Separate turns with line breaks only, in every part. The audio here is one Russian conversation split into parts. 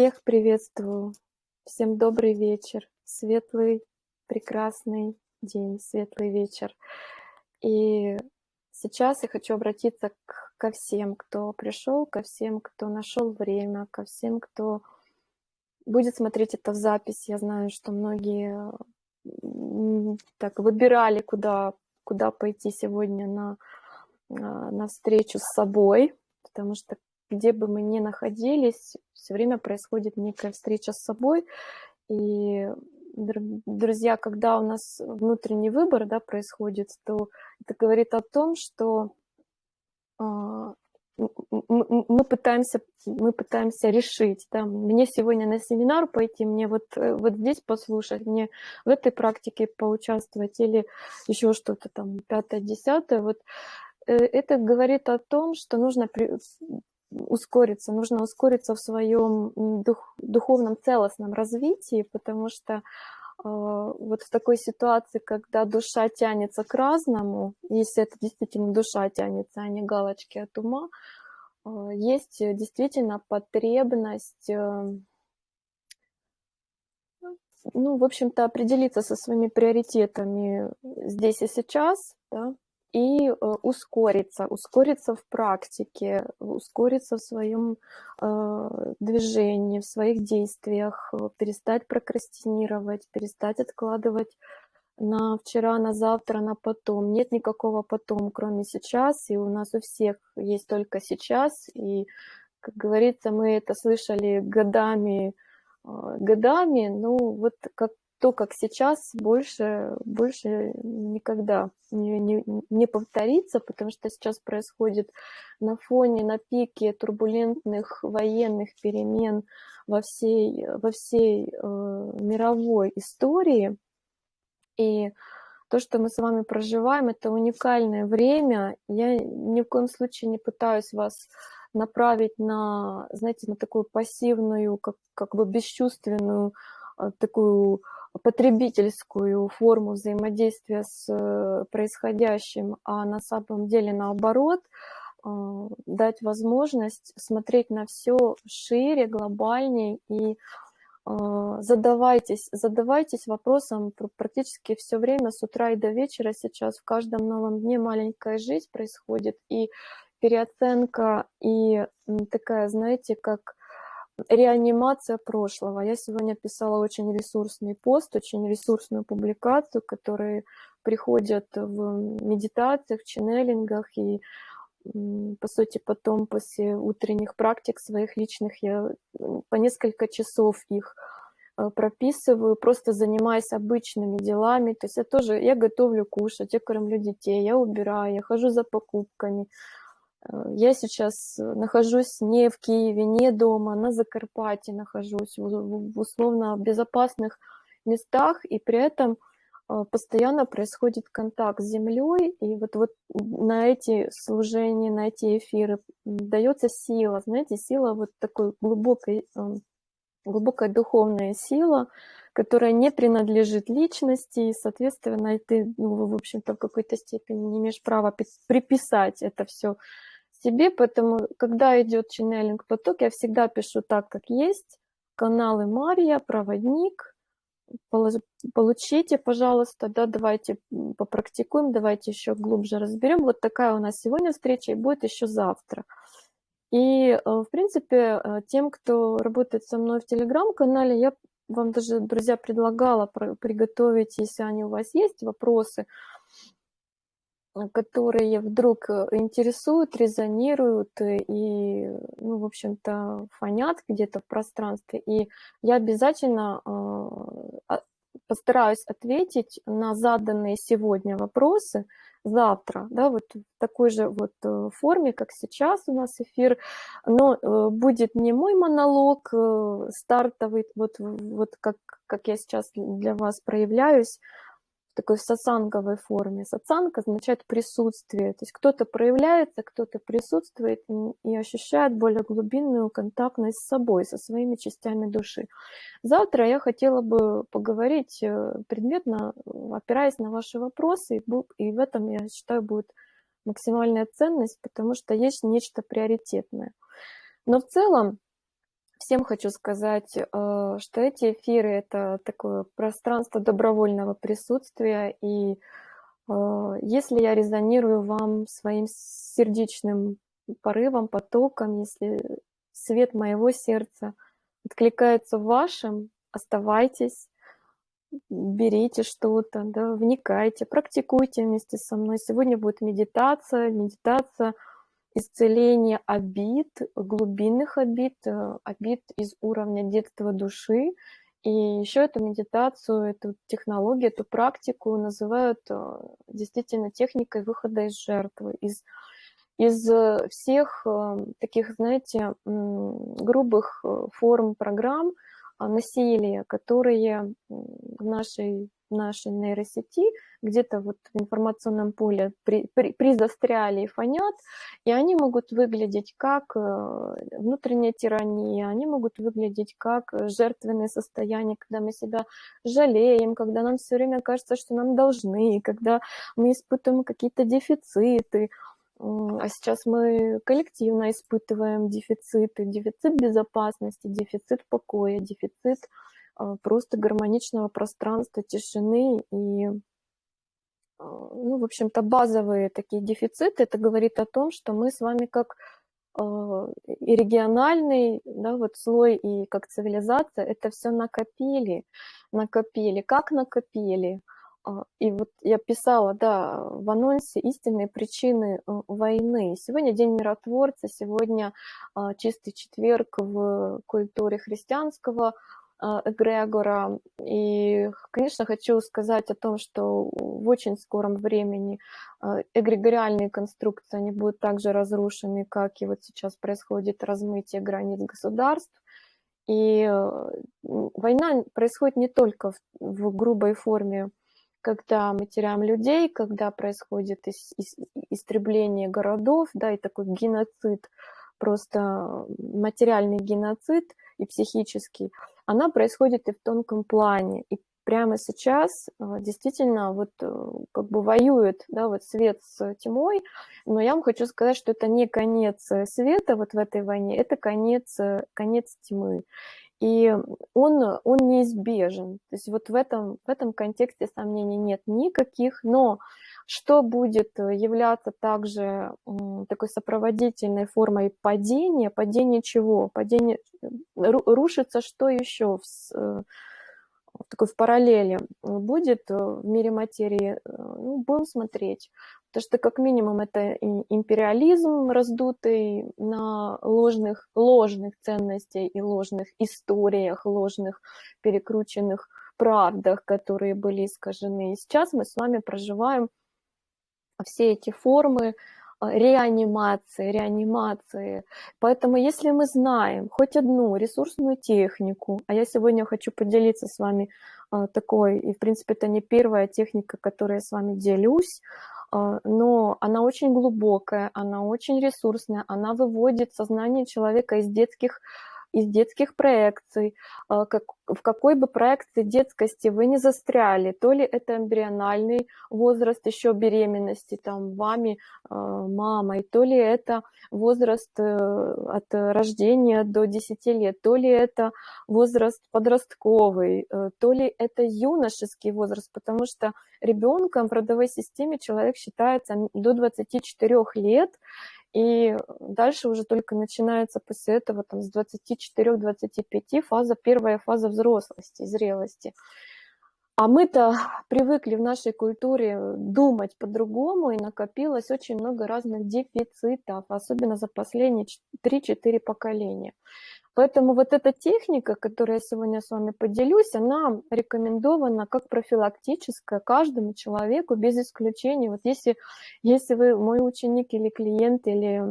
Всех приветствую. Всем добрый вечер. Светлый, прекрасный день, светлый вечер. И сейчас я хочу обратиться к, ко всем, кто пришел, ко всем, кто нашел время, ко всем, кто будет смотреть это в запись. Я знаю, что многие так выбирали, куда, куда пойти сегодня на, а, на встречу с собой, потому что где бы мы ни находились, все время происходит некая встреча с собой. И, друзья, когда у нас внутренний выбор да, происходит, то это говорит о том, что а, мы пытаемся, мы пытаемся решить, да, мне сегодня на семинар пойти, мне вот, э, вот здесь послушать, мне в этой практике поучаствовать или еще что-то там, пятое, десятое, вот э, это говорит о том, что нужно ускориться, нужно ускориться в своем дух, духовном целостном развитии, потому что э, вот в такой ситуации, когда душа тянется к разному, если это действительно душа тянется, а не галочки от ума, э, есть действительно потребность, э, ну, в общем-то, определиться со своими приоритетами здесь и сейчас, да, и э, ускориться, ускориться в практике, ускориться в своем э, движении, в своих действиях, э, перестать прокрастинировать, перестать откладывать на вчера, на завтра, на потом. Нет никакого потом, кроме сейчас, и у нас у всех есть только сейчас, и, как говорится, мы это слышали годами, годами, ну вот как то, как сейчас, больше, больше никогда не, не, не повторится, потому что сейчас происходит на фоне, на пике турбулентных военных перемен во всей, во всей э, мировой истории. И то, что мы с вами проживаем, это уникальное время. Я ни в коем случае не пытаюсь вас направить на, знаете, на такую пассивную, как, как бы бесчувственную, такую потребительскую форму взаимодействия с э, происходящим, а на самом деле наоборот, э, дать возможность смотреть на все шире, глобальнее и э, задавайтесь, задавайтесь вопросом практически все время с утра и до вечера сейчас. В каждом новом дне маленькая жизнь происходит и переоценка и такая, знаете, как реанимация прошлого. Я сегодня писала очень ресурсный пост, очень ресурсную публикацию, которые приходят в медитациях, ченнелингах и по сути, потом после утренних практик своих личных я по несколько часов их э, прописываю, просто занимаясь обычными делами. То есть я тоже, я готовлю кушать, я кормлю детей, я убираю, я хожу за покупками, я сейчас э, нахожусь не в Киеве, не дома, на Закарпатье нахожусь, в условно безопасных местах, и при этом э, постоянно происходит контакт с землей, и вот, вот на эти служения, на эти эфиры дается сила, знаете, сила вот такой глубокой, глубокая духовная сила, которая не принадлежит личности, и, соответственно, ты, ну, в общем-то, в какой-то степени не имеешь права приписать это все себе, поэтому, когда идет ченнелинг поток, я всегда пишу так, как есть. Каналы Мария, проводник, получите, пожалуйста, да, давайте попрактикуем, давайте еще глубже разберем. Вот такая у нас сегодня встреча и будет еще завтра. И, э, в принципе, э, тем, кто работает со мной в Телеграм-канале, я вам даже, друзья, предлагала приготовить, если они у вас есть, вопросы, которые вдруг э, интересуют, резонируют э, и, ну, в общем-то, фонят где-то в пространстве. И я обязательно постараюсь ответить на заданные сегодня вопросы завтра, да, вот в такой же вот форме, как сейчас у нас эфир, но будет не мой монолог стартовый, вот, вот как, как я сейчас для вас проявляюсь, такой сатсанговой форме. Сатсанг означает присутствие. То есть кто-то проявляется, кто-то присутствует и ощущает более глубинную контактность с собой, со своими частями души. Завтра я хотела бы поговорить э, предметно, опираясь на ваши вопросы, и в этом, я считаю, будет максимальная ценность, потому что есть нечто приоритетное. Но в целом, всем хочу сказать, э, что эти эфиры — это такое пространство добровольного присутствия, и э, если я резонирую вам своим сердечным порывом, потоком, если свет моего сердца откликается в вашем, оставайтесь, берите что-то, да, вникайте, практикуйте вместе со мной. Сегодня будет медитация, медитация исцеления обид, глубинных обид, э, обид из уровня детства души. И еще эту медитацию, эту технологию, эту практику называют э, действительно техникой выхода из жертвы, из из э, всех таких, знаете, грубых форм программ, насилия, которые в нашей, нашей нейросети где-то вот в информационном поле при, при, призастряли и фонят, и они могут выглядеть как э, внутренняя тирания, они могут выглядеть как жертвенное состояние, когда мы себя жалеем, когда нам все время кажется, что нам должны, когда мы испытываем какие-то дефициты, а сейчас мы коллективно испытываем дефициты, дефицит безопасности, дефицит покоя, дефицит просто гармоничного пространства, тишины и а, ну, в общем-то, базовые такие дефициты, это говорит о том, что мы с вами как и региональный да, вот слой, и как цивилизация, это все накопили, накопили. Как накопили? А, и вот я писала, да, в анонсе истинные причины войны. Сегодня День миротворца, сегодня а, чистый четверг в культуре христианского а, эгрегора. И, конечно, хочу сказать о том, что в очень скором времени эгрегориальные конструкции, они будут также разрушены, как и вот сейчас происходит размытие границ государств. И э, война происходит не только в, в грубой форме когда мы теряем людей, когда происходит ис ис истребление городов, да, и такой геноцид, просто материальный геноцид и психический, она происходит и в тонком плане. И прямо сейчас а, действительно вот э, как бы воюет, да, вот свет с тьмой, но я вам хочу сказать, что это не конец света вот в этой войне, это конец, конец тьмы и он, он неизбежен. То есть вот в этом, в этом контексте сомнений нет никаких, но что будет являться также такой сопроводительной формой падения, падение чего? Падение, рушится что еще в, э, такой в параллели будет в мире материи, э, ну, будем смотреть. Потому что как минимум это империализм раздутый на ложных, ложных ценностях и ложных историях, ложных перекрученных правдах, которые были искажены. И сейчас мы с вами проживаем все эти формы а, реанимации, реанимации. Поэтому если мы знаем хоть одну ресурсную технику, а я сегодня хочу поделиться с вами а, такой, и в принципе это не первая техника, которой я с вами делюсь, а, но она очень глубокая, она очень ресурсная, она выводит сознание человека из детских из детских проекций, а, как, в какой бы проекции детскости вы не застряли, то ли это эмбриональный возраст еще беременности там вами, а, мамой, то ли это возраст э, от рождения до 10 лет, то ли это возраст подростковый, э, то ли это юношеский возраст, потому что ребенком в родовой системе человек считается до 24 лет, и дальше уже только начинается после этого там, с 24-25 фаза, первая фаза взрослости, зрелости. А мы-то привыкли в нашей культуре думать по-другому, и накопилось очень много разных дефицитов, особенно за последние 3-4 поколения. Поэтому вот эта техника, которую я сегодня с вами поделюсь, она рекомендована как профилактическая каждому человеку без исключения. Вот если, если вы мой ученик или клиент, или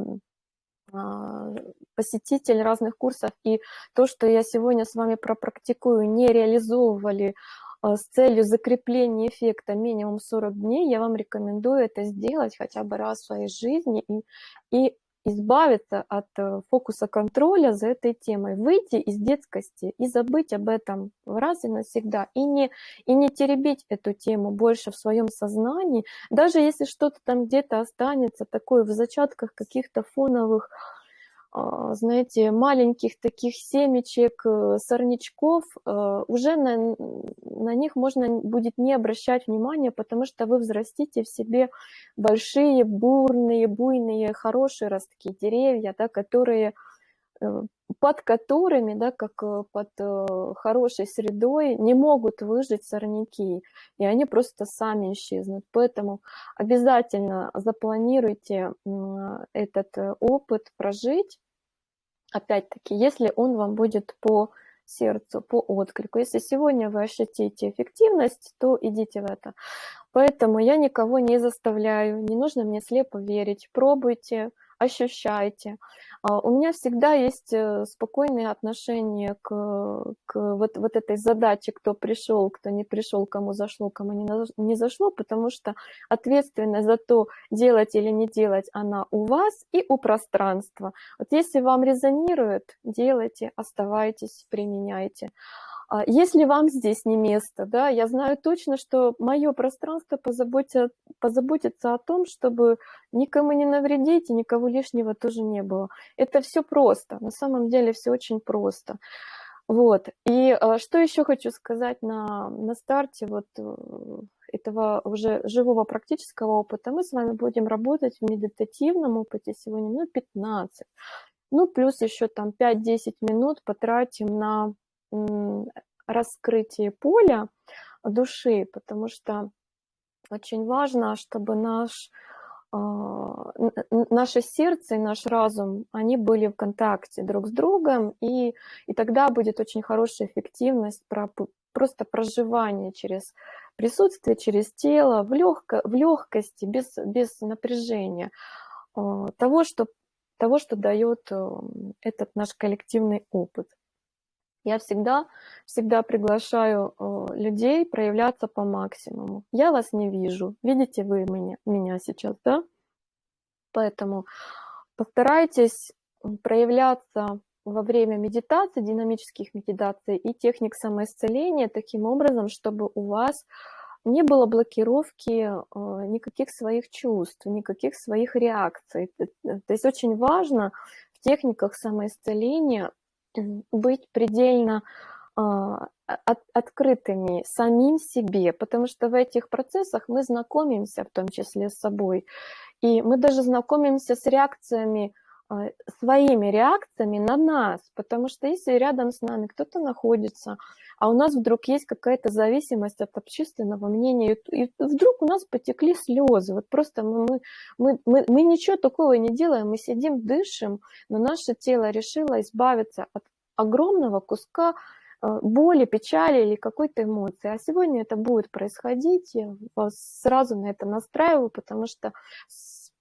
а, посетитель разных курсов, и то, что я сегодня с вами пропрактикую, не реализовывали а, с целью закрепления эффекта минимум 40 дней, я вам рекомендую это сделать хотя бы раз в своей жизни и, и избавиться от э, фокуса контроля за этой темой, выйти из детскости и забыть об этом раз и навсегда, и не, и не теребить эту тему больше в своем сознании, даже если что-то там где-то останется такое в зачатках каких-то фоновых знаете, маленьких таких семечек, э, сорнячков, э, уже на, на них можно будет не обращать внимания, потому что вы взрастите в себе большие, бурные, буйные, хорошие ростки, деревья, да, которые под которыми, да, как э, под э, хорошей средой, не могут выжить сорняки, и они просто сами исчезнут. Поэтому обязательно запланируйте этот опыт прожить, опять-таки, если он вам будет по сердцу, по отклику. Если сегодня вы ощутите эффективность, то идите в это. Поэтому я никого не заставляю, не нужно мне слепо верить. Пробуйте, ощущайте. А, у меня всегда есть э, спокойные отношения к, к вот, вот этой задаче, кто пришел, кто не пришел, кому зашло, кому не, не зашло, потому что ответственность за то, делать или не делать, она у вас и у пространства. Вот если вам резонирует, делайте, оставайтесь, применяйте. А если вам здесь не место, да, я знаю точно, что мое пространство позаботится, позаботится о том, чтобы никому не навредить и никого лишнего тоже не было. Это все просто, на самом деле все очень просто. Вот. И а, что еще хочу сказать на, на старте вот э, этого уже живого практического опыта. Мы с вами будем работать в медитативном опыте сегодня минут 15. Ну, плюс еще там 5-10 минут потратим на раскрытие поля души, потому что очень важно, чтобы наш, а, наше сердце и наш разум, они были в контакте друг с другом, и, и тогда будет очень хорошая эффективность про, просто проживания через присутствие, через тело, в, легко, в легкости, без, без напряжения а, того, что, того, что дает э, этот наш коллективный опыт. Я всегда, всегда приглашаю э, людей проявляться по максимуму. Я вас не вижу. Видите вы меня, меня сейчас, да? Поэтому постарайтесь проявляться во время медитации, динамических медитаций и техник самоисцеления таким образом, чтобы у вас не было блокировки э, никаких своих чувств, никаких своих реакций. То есть очень важно в техниках самоисцеления быть предельно а, от, открытыми самим себе, потому что в этих процессах мы знакомимся в том числе с собой, и мы даже знакомимся с реакциями, своими реакциями на нас, потому что если рядом с нами кто-то находится, а у нас вдруг есть какая-то зависимость от общественного мнения, и вдруг у нас потекли слезы, вот просто мы, мы, мы, мы ничего такого не делаем, мы сидим, дышим, но наше тело решило избавиться от огромного куска э, боли, печали или какой-то эмоции. А сегодня это будет происходить, я вас сразу на это настраиваю, потому что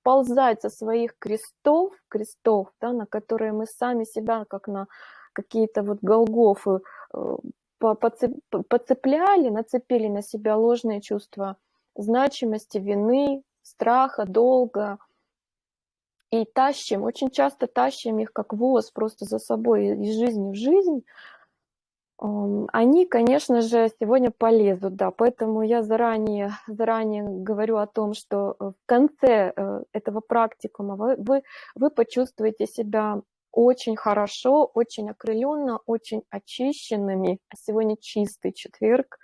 сползать со своих крестов, крестов, да, на которые мы сами себя, как на какие-то вот голгофы, э, подцепляли, нацепили на себя ложные чувства значимости, вины, страха, долга, и тащим, очень часто тащим их как воз просто за собой из жизни в жизнь, они, конечно же, сегодня полезут, да, поэтому я заранее, заранее говорю о том, что в конце э, этого практикума вы, вы, вы почувствуете себя очень хорошо, очень окрыленно, очень очищенными. Сегодня чистый четверг,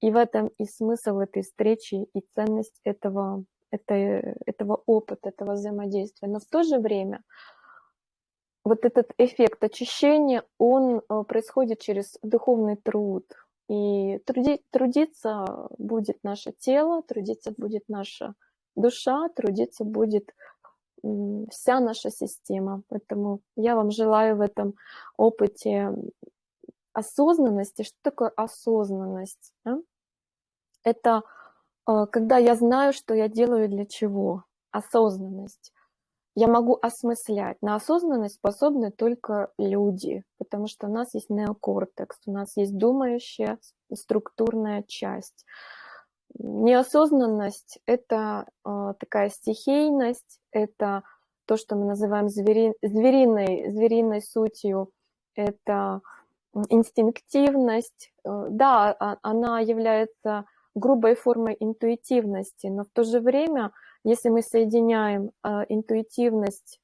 и в этом и смысл этой встречи, и ценность этого, этой, этого опыта, этого взаимодействия. Но в то же время вот этот эффект очищения, он э, происходит через духовный труд. И труди, трудиться будет наше тело, трудиться будет наша душа, трудиться будет вся наша система. Поэтому я вам желаю в этом опыте осознанности. Что такое осознанность? Да? Это э, когда я знаю, что я делаю для чего. Осознанность я могу осмыслять. На осознанность способны только люди, потому что у нас есть неокортекс, у нас есть думающая структурная часть. Неосознанность – это э, такая стихийность, это то, что мы называем звери, звериной, звериной сутью, это инстинктивность. Э, да, а, она является грубой формой интуитивности, но в то же время – если мы соединяем э, интуитивность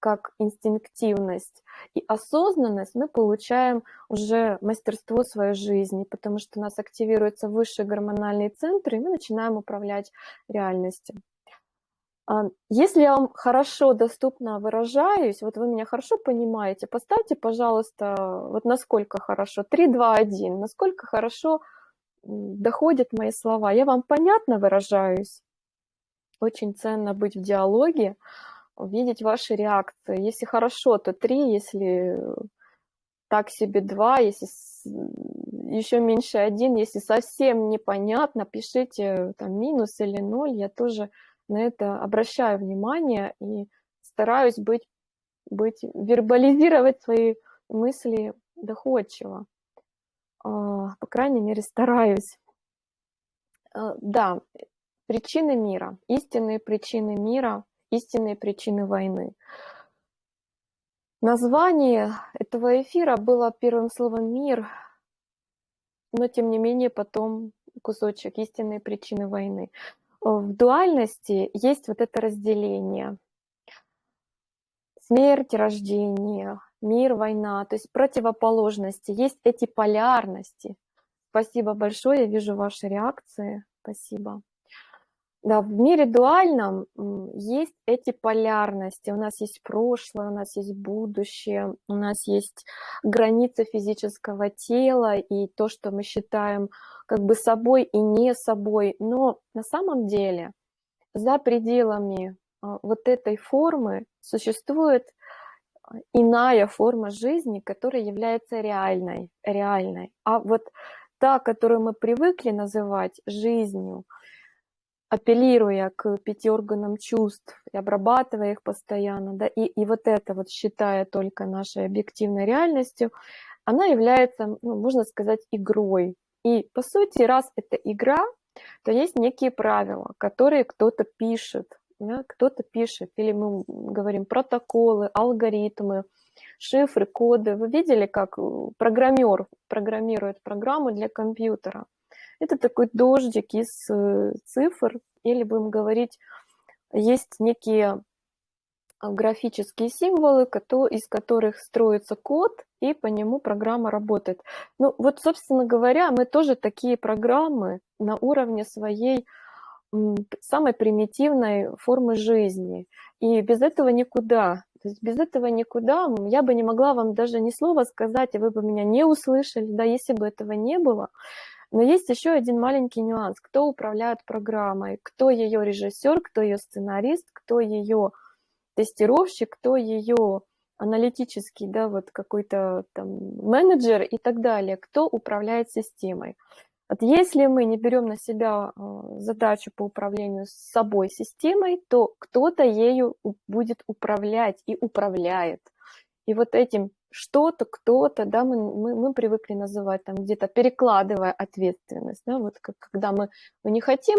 как инстинктивность и осознанность, мы получаем уже мастерство своей жизни, потому что у нас активируются высшие гормональные центры, и мы начинаем управлять реальностью. А, если я вам хорошо, доступно выражаюсь, вот вы меня хорошо понимаете, поставьте, пожалуйста, вот насколько хорошо, 3, 2, 1, насколько хорошо доходят мои слова. Я вам понятно выражаюсь? Очень ценно быть в диалоге, видеть ваши реакции. Если хорошо, то 3, если так себе 2, если еще меньше 1, если совсем непонятно, пишите там минус или 0, я тоже на это обращаю внимание и стараюсь быть, быть вербализировать свои мысли доходчиво. А, по крайней мере, стараюсь. А, да, причины мира, истинные причины мира, истинные причины войны. Название этого эфира было первым словом «мир», но тем не менее потом кусочек «истинные причины войны» в дуальности есть вот это разделение. Смерть, рождение, мир, война, то есть противоположности, есть эти полярности. Спасибо большое, я вижу ваши реакции. Спасибо. Да, в мире дуальном есть эти полярности. У нас есть прошлое, у нас есть будущее, у нас есть границы физического тела и то, что мы считаем как бы собой и не собой. Но на самом деле за пределами а, вот этой формы существует а, иная форма жизни, которая является реальной, реальной. А вот та, которую мы привыкли называть жизнью – апеллируя к пяти органам чувств и обрабатывая их постоянно, да, и, и вот это вот считая только нашей объективной реальностью, она является, ну, можно сказать, игрой. И по сути, раз это игра, то есть некие правила, которые кто-то пишет, да, кто-то пишет, или мы говорим протоколы, алгоритмы, шифры, коды. Вы видели, как программер программирует программу для компьютера? Это такой дождик из э, цифр, или будем говорить, есть некие а, графические символы, из которых строится код, и по нему программа работает. Ну вот, собственно говоря, мы тоже такие программы на уровне своей самой примитивной формы жизни. И без этого никуда. То есть без этого никуда. Я бы не могла вам даже ни слова сказать, и вы бы меня не услышали, да, если бы этого не было. Но есть еще один маленький нюанс. Кто управляет программой? Кто ее режиссер, кто ее сценарист, кто ее тестировщик, кто ее аналитический, да, вот какой-то там менеджер и так далее, кто управляет системой. Вот если мы не берем на себя а, задачу по управлению с собой системой, то кто-то ею будет управлять и управляет. И вот этим что-то, кто-то, да, мы, мы, мы привыкли называть там где-то перекладывая ответственность, да, вот как, когда мы, мы не хотим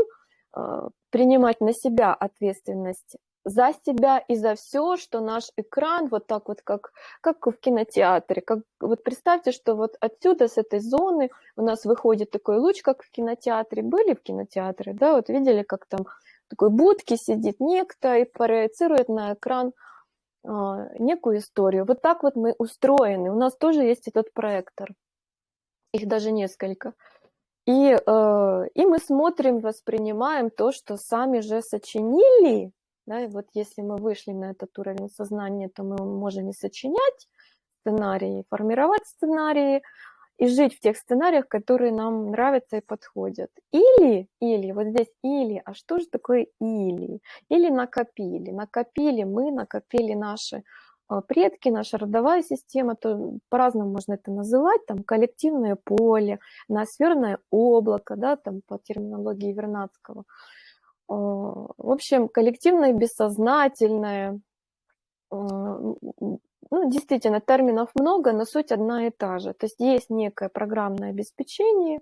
э, принимать на себя ответственность за себя и за все, что наш экран вот так вот, как, как в кинотеатре. Как, вот представьте, что вот отсюда, с этой зоны у нас выходит такой луч, как в кинотеатре. Были в кинотеатре, да, вот видели, как там такой будки сидит некто и проецирует на экран некую историю. Вот так вот мы устроены. У нас тоже есть этот проектор. Их даже несколько. И, э, и мы смотрим, воспринимаем то, что сами же сочинили. Да, и вот если мы вышли на этот уровень сознания, то мы можем и сочинять сценарии, формировать сценарии, и жить в тех сценариях, которые нам нравятся и подходят. Или, или, вот здесь или, а что же такое или? Или накопили. Накопили мы, накопили наши а, предки, наша родовая система, то по-разному можно это называть, там коллективное поле, ноосферное облако, да, там по терминологии Вернадского. А, в общем, коллективное бессознательное, ну, действительно, терминов много, но суть одна и та же. То есть есть некое программное обеспечение,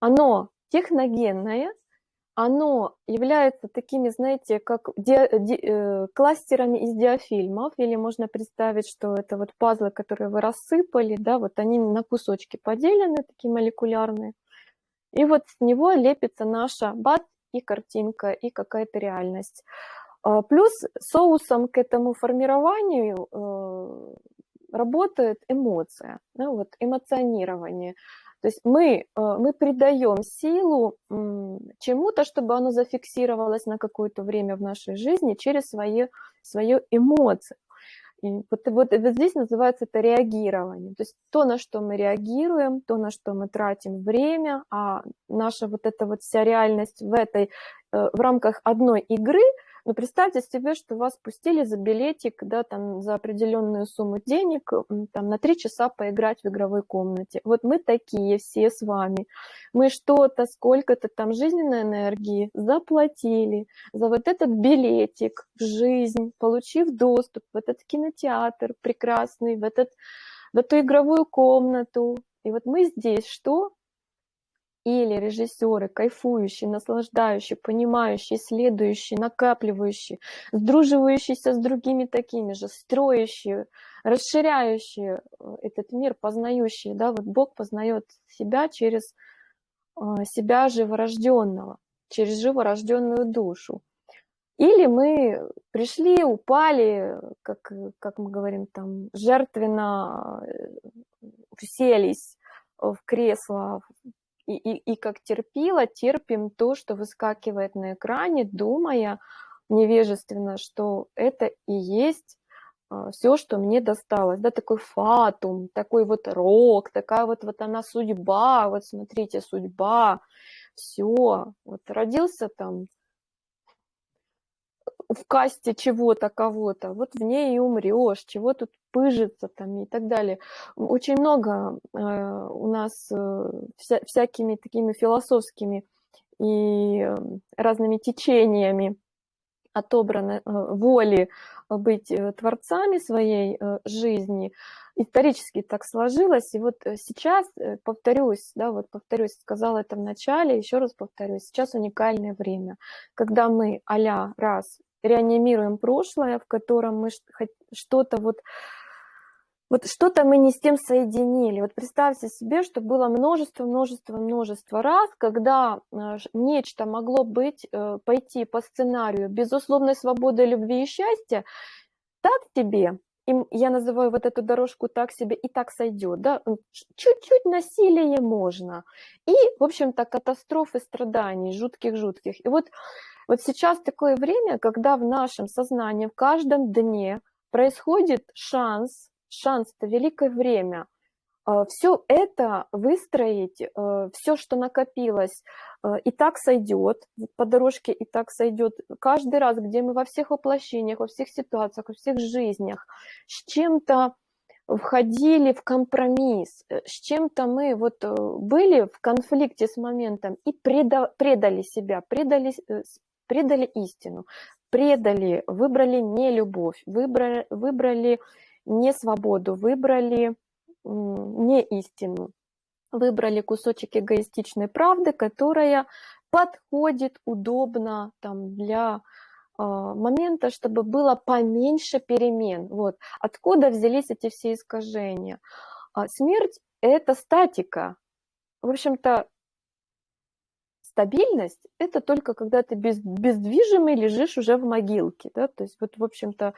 оно техногенное, оно является такими, знаете, как ди, ди, э, кластерами из диафильмов, или можно представить, что это вот пазлы, которые вы рассыпали, да, вот они на кусочки поделены, такие молекулярные, и вот с него лепится наша бат и картинка, и какая-то реальность. А, плюс соусом к этому формированию э, работает эмоция, да, вот эмоционирование. То есть мы, э, мы придаем силу чему-то, чтобы оно зафиксировалось на какое-то время в нашей жизни через свои, свою эмоцию. И вот, вот, вот здесь называется это реагирование. То есть то, на что мы реагируем, то, на что мы тратим время, а наша вот эта вот вся реальность в этой, в рамках одной игры – но представьте себе, что вас пустили за билетик, да, там, за определенную сумму денег, там, на три часа поиграть в игровой комнате. Вот мы такие все с вами. Мы что-то, сколько-то там жизненной энергии заплатили за вот этот билетик в жизнь, получив доступ в этот кинотеатр прекрасный, в, этот, в эту игровую комнату. И вот мы здесь что? Или режиссеры, кайфующие, наслаждающие, понимающие, следующие, накапливающие, сдруживающиеся с другими такими же, строящие, расширяющие э, этот мир, познающие, да, вот Бог познает себя через э, себя живорожденного, через живорожденную душу. Или мы пришли, упали, как, как мы говорим, там, жертвенно э, уселись в кресло, и, и, и как терпила, терпим то, что выскакивает на экране, думая невежественно, что это и есть а, все, что мне досталось, да, такой фатум, такой вот рок, такая вот, вот она судьба, вот смотрите, судьба, все, вот родился там в касте чего-то, кого-то, вот в ней и умрешь, чего тут пыжиться там и так далее. Очень много э, у нас э, вся, всякими такими философскими и э, разными течениями отобраны э, воли быть э, творцами своей э, жизни. Исторически так сложилось. И вот сейчас, повторюсь, да, вот повторюсь, сказала это в начале, еще раз повторюсь, сейчас уникальное время, когда мы а раз реанимируем прошлое, в котором мы что-то вот вот что-то мы не с тем соединили. Вот представьте себе, что было множество, множество, множество раз, когда э, нечто могло быть, э, пойти по сценарию безусловной свободы, любви и счастья, так тебе, и я называю вот эту дорожку так себе, и так сойдет, да, чуть-чуть насилие можно. И, в общем-то, катастрофы страданий, жутких-жутких. И вот вот сейчас такое время, когда в нашем сознании, в каждом дне происходит шанс, шанс – это великое время, все это выстроить, а, все, что накопилось, а, и так сойдет, по дорожке и так сойдет. Каждый раз, где мы во всех воплощениях, во всех ситуациях, во всех жизнях с чем-то входили в компромисс, э, с чем-то мы вот э, были в конфликте с моментом и предали себя, предали э, предали истину, предали, выбрали не любовь, выбрали, выбрали не свободу, выбрали не истину, выбрали кусочек эгоистичной правды, которая подходит удобно там, для э, момента, чтобы было поменьше перемен. Вот. Откуда взялись эти все искажения? А смерть – это статика. В общем-то, стабильность – это только когда ты без, бездвижимый лежишь уже в могилке. Да? То есть вот, в общем-то,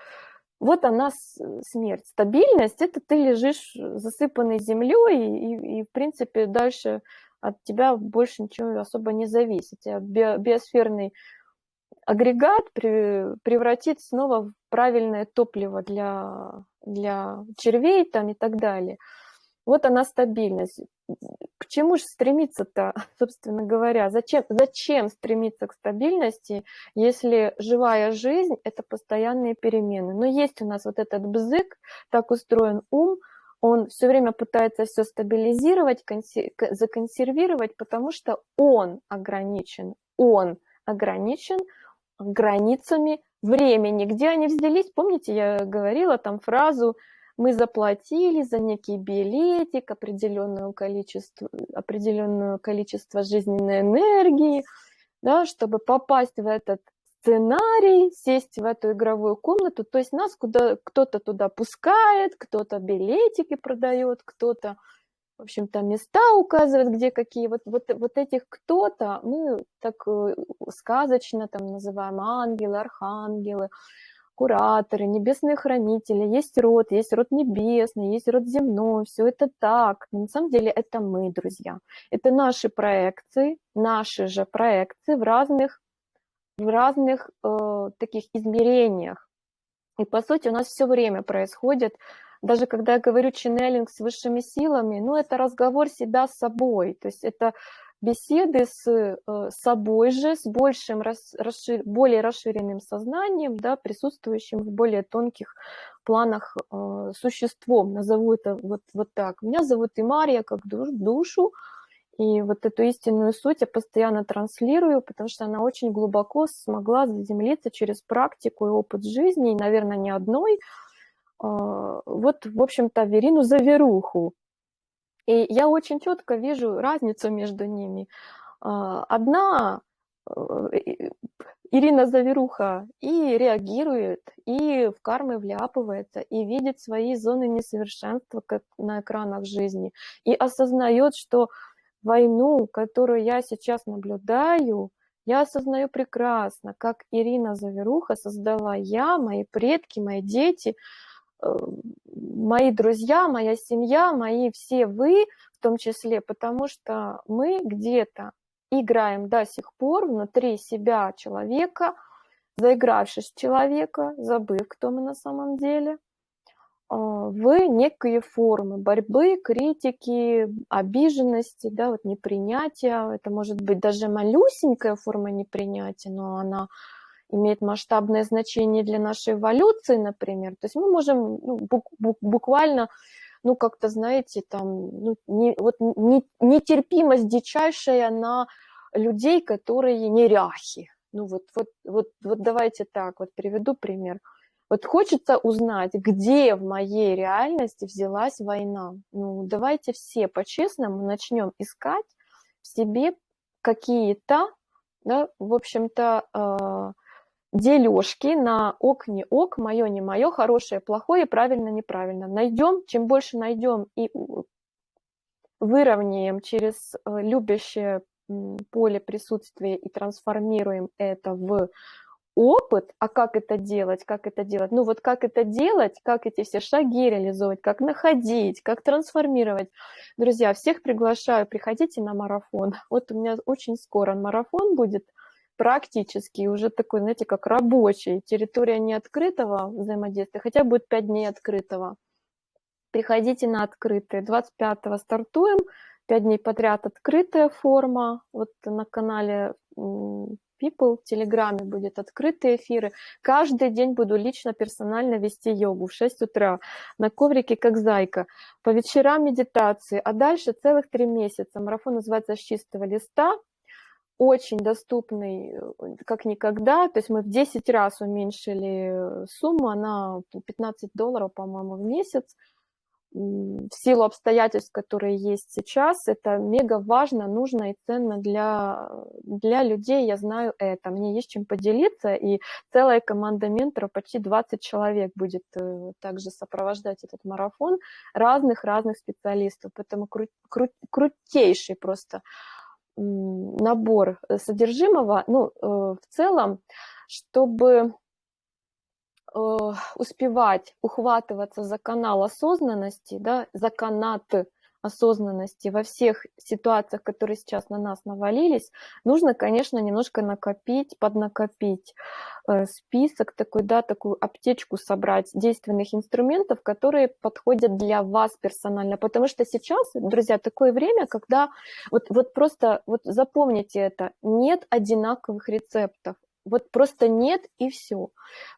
вот она смерть. Стабильность – это ты лежишь засыпанной землей, и, и, и, в принципе, дальше от тебя больше ничего особо не зависит. У биосферный агрегат при, превратит снова в правильное топливо для, для червей там, и так далее. Вот она стабильность. К чему же стремиться-то, собственно говоря? Зачем, зачем стремиться к стабильности, если живая жизнь – это постоянные перемены? Но есть у нас вот этот бзык, так устроен ум, он все время пытается все стабилизировать, законсервировать, потому что он ограничен, он ограничен границами времени. Где они взялись? Помните, я говорила там фразу мы заплатили за некий билетик, определенное количество, определенное количество жизненной энергии, да, чтобы попасть в этот сценарий, сесть в эту игровую комнату, то есть нас куда кто-то туда пускает, кто-то билетики продает, кто-то в общем-то, места указывает, где какие. Вот, вот, вот этих кто-то мы так э, сказочно там называем ангелы, архангелы, кураторы, небесные хранители, есть род, есть род небесный, есть род земной, все это так. Но на самом деле это мы, друзья. Это наши проекции, наши же проекции в разных, в разных э, таких измерениях. И по сути у нас все время происходит даже когда я говорю ченнелинг с высшими силами, ну, это разговор себя с собой, то есть это беседы с э, собой же, с большим, расшир, более расширенным сознанием, да, присутствующим в более тонких планах э, существом, назову это вот, вот так. Меня зовут Имария как душ, душу, и вот эту истинную суть я постоянно транслирую, потому что она очень глубоко смогла заземлиться через практику и опыт жизни, и, наверное, не одной, а, вот, в общем-то, Верину Заверуху. И я очень четко вижу разницу между ними. А, одна э, Ирина Заверуха и реагирует, и в кармы вляпывается, и видит свои зоны несовершенства как на экранах жизни, и осознает, что войну, которую я сейчас наблюдаю, я осознаю прекрасно, как Ирина Заверуха создала я, мои предки, мои дети – мои друзья, моя семья, мои все вы в том числе, потому что мы где-то играем до сих пор внутри себя человека, заигравшись человека, забыв, кто мы на самом деле, а, в некие формы борьбы, критики, обиженности, да, вот непринятия. Это может быть даже малюсенькая форма непринятия, но она имеет масштабное значение для нашей эволюции, например. То есть мы можем ну, буквально, ну как-то, знаете, там, ну, не, вот не, нетерпимость дичайшая на людей, которые неряхи. Ну вот, вот, вот, вот давайте так, вот приведу пример. Вот хочется узнать, где в моей реальности взялась война. Ну, давайте все по-честному начнем искать в себе какие-то, да, в общем-то, э, дележки на ок, не ок, мое, не мое, хорошее, плохое, правильно, неправильно. Найдем, чем больше найдем и выровняем через э, любящее поле присутствия и трансформируем это в опыт, а как это делать, как это делать, ну вот как это делать, как эти все шаги реализовать, как находить, как трансформировать. Друзья, всех приглашаю, приходите на марафон. Вот у меня очень скоро марафон будет – практически уже такой, знаете, как рабочий, территория не открытого взаимодействия, хотя будет 5 дней открытого. Приходите на открытые. 25-го стартуем, 5 дней подряд открытая форма. Вот на канале People в Телеграме будет открытые эфиры. Каждый день буду лично, персонально вести йогу в 6 утра на коврике, как зайка. По вечерам медитации, а дальше целых три месяца. Марафон называется «С чистого листа» очень доступный э, как никогда, то есть мы в 10 раз уменьшили сумму, она 15 долларов, по-моему, в месяц, в силу обстоятельств, которые есть сейчас, это мега важно, нужно и ценно для, для людей, я знаю это, мне есть чем поделиться, и целая команда менторов, почти 20 человек будет э, также сопровождать этот марафон, разных-разных специалистов, поэтому кру, кру, крутейший просто набор э, содержимого, ну, э, в целом, чтобы э, успевать ухватываться за канал осознанности, да, за канат осознанности во всех ситуациях, которые сейчас на нас навалились, нужно, конечно, немножко накопить, поднакопить э, список такой, да, такую аптечку собрать действенных инструментов, которые подходят для вас персонально, потому что сейчас, друзья, такое время, когда вот, вот просто вот запомните это, нет одинаковых рецептов, вот просто нет и все.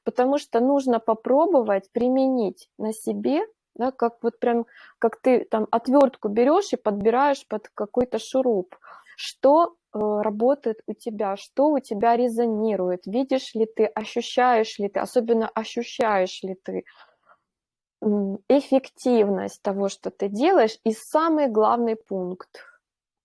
Потому что нужно попробовать применить на себе да, как вот прям, как ты там отвертку берешь и подбираешь под какой-то шуруп, что э, работает у тебя, что у тебя резонирует, видишь ли ты, ощущаешь ли ты, особенно ощущаешь ли ты эффективность того, что ты делаешь, и самый главный пункт,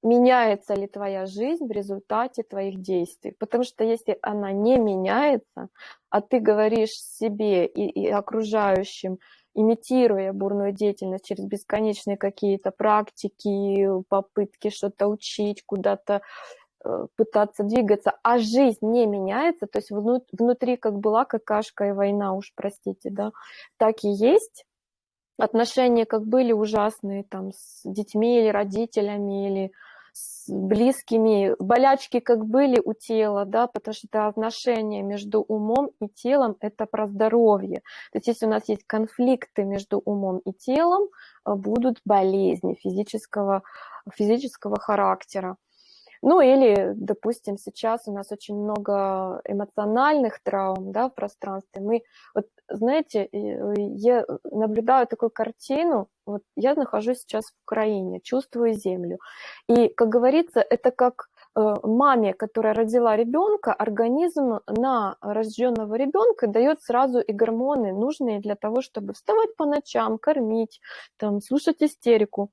меняется ли твоя жизнь в результате твоих действий. Потому что если она не меняется, а ты говоришь себе и, и окружающим, имитируя бурную деятельность через бесконечные какие-то практики, попытки что-то учить, куда-то э, пытаться двигаться, а жизнь не меняется, то есть внутри как была какашка и война, уж простите, да, так и есть, отношения как были ужасные там с детьми или родителями, или с близкими, болячки как были у тела, да, потому что это отношения между умом и телом, это про здоровье. То есть если у нас есть конфликты между умом и телом, э, будут болезни физического, физического характера. Ну или, допустим, сейчас у нас очень много эмоциональных травм да, в пространстве. Мы, вот, знаете, я наблюдаю такую картину, вот я нахожусь сейчас в Украине, чувствую землю. И, как говорится, это как э, маме, которая родила ребенка, организм на рожденного ребенка дает сразу и гормоны, нужные для того, чтобы вставать по ночам, кормить, там, слушать истерику.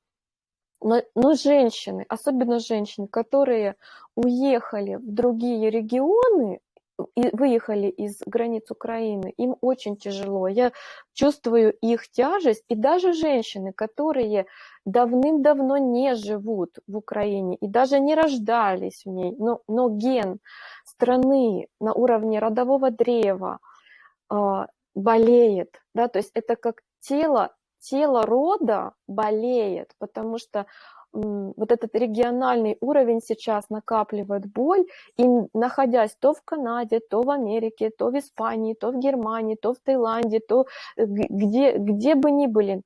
Но, но женщины, особенно женщины, которые уехали в другие регионы, и выехали из границ Украины, им очень тяжело. Я чувствую их тяжесть, и даже женщины, которые давным-давно не живут в Украине и даже не рождались в ней, но, но ген страны на уровне родового древа э, болеет, да, то есть это как тело тело рода болеет, потому что вот этот региональный уровень сейчас накапливает боль, и находясь то в Канаде, то в Америке, то в Испании, то в Германии, то в Таиланде, то э, где, где бы ни были,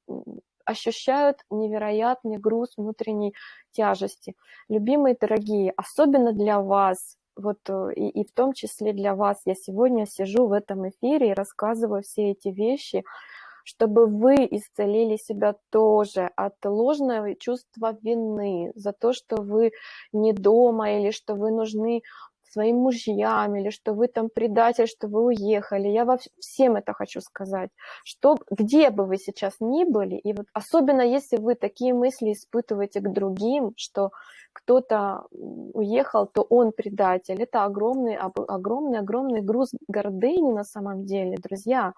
ощущают невероятный груз внутренней тяжести. Любимые дорогие, особенно для вас, вот э, и, и в том числе для вас, я сегодня сижу в этом эфире и рассказываю все эти вещи, чтобы вы исцелили себя тоже от ложного чувства вины за то, что вы не дома или что вы нужны своим мужьям, или что вы там предатель, что вы уехали. Я во всем это хочу сказать, что где бы вы сейчас ни были, и вот особенно если вы такие мысли испытываете к другим, что кто-то уехал, то он предатель. Это огромный, огромный, огромный груз гордыни на самом деле, друзья.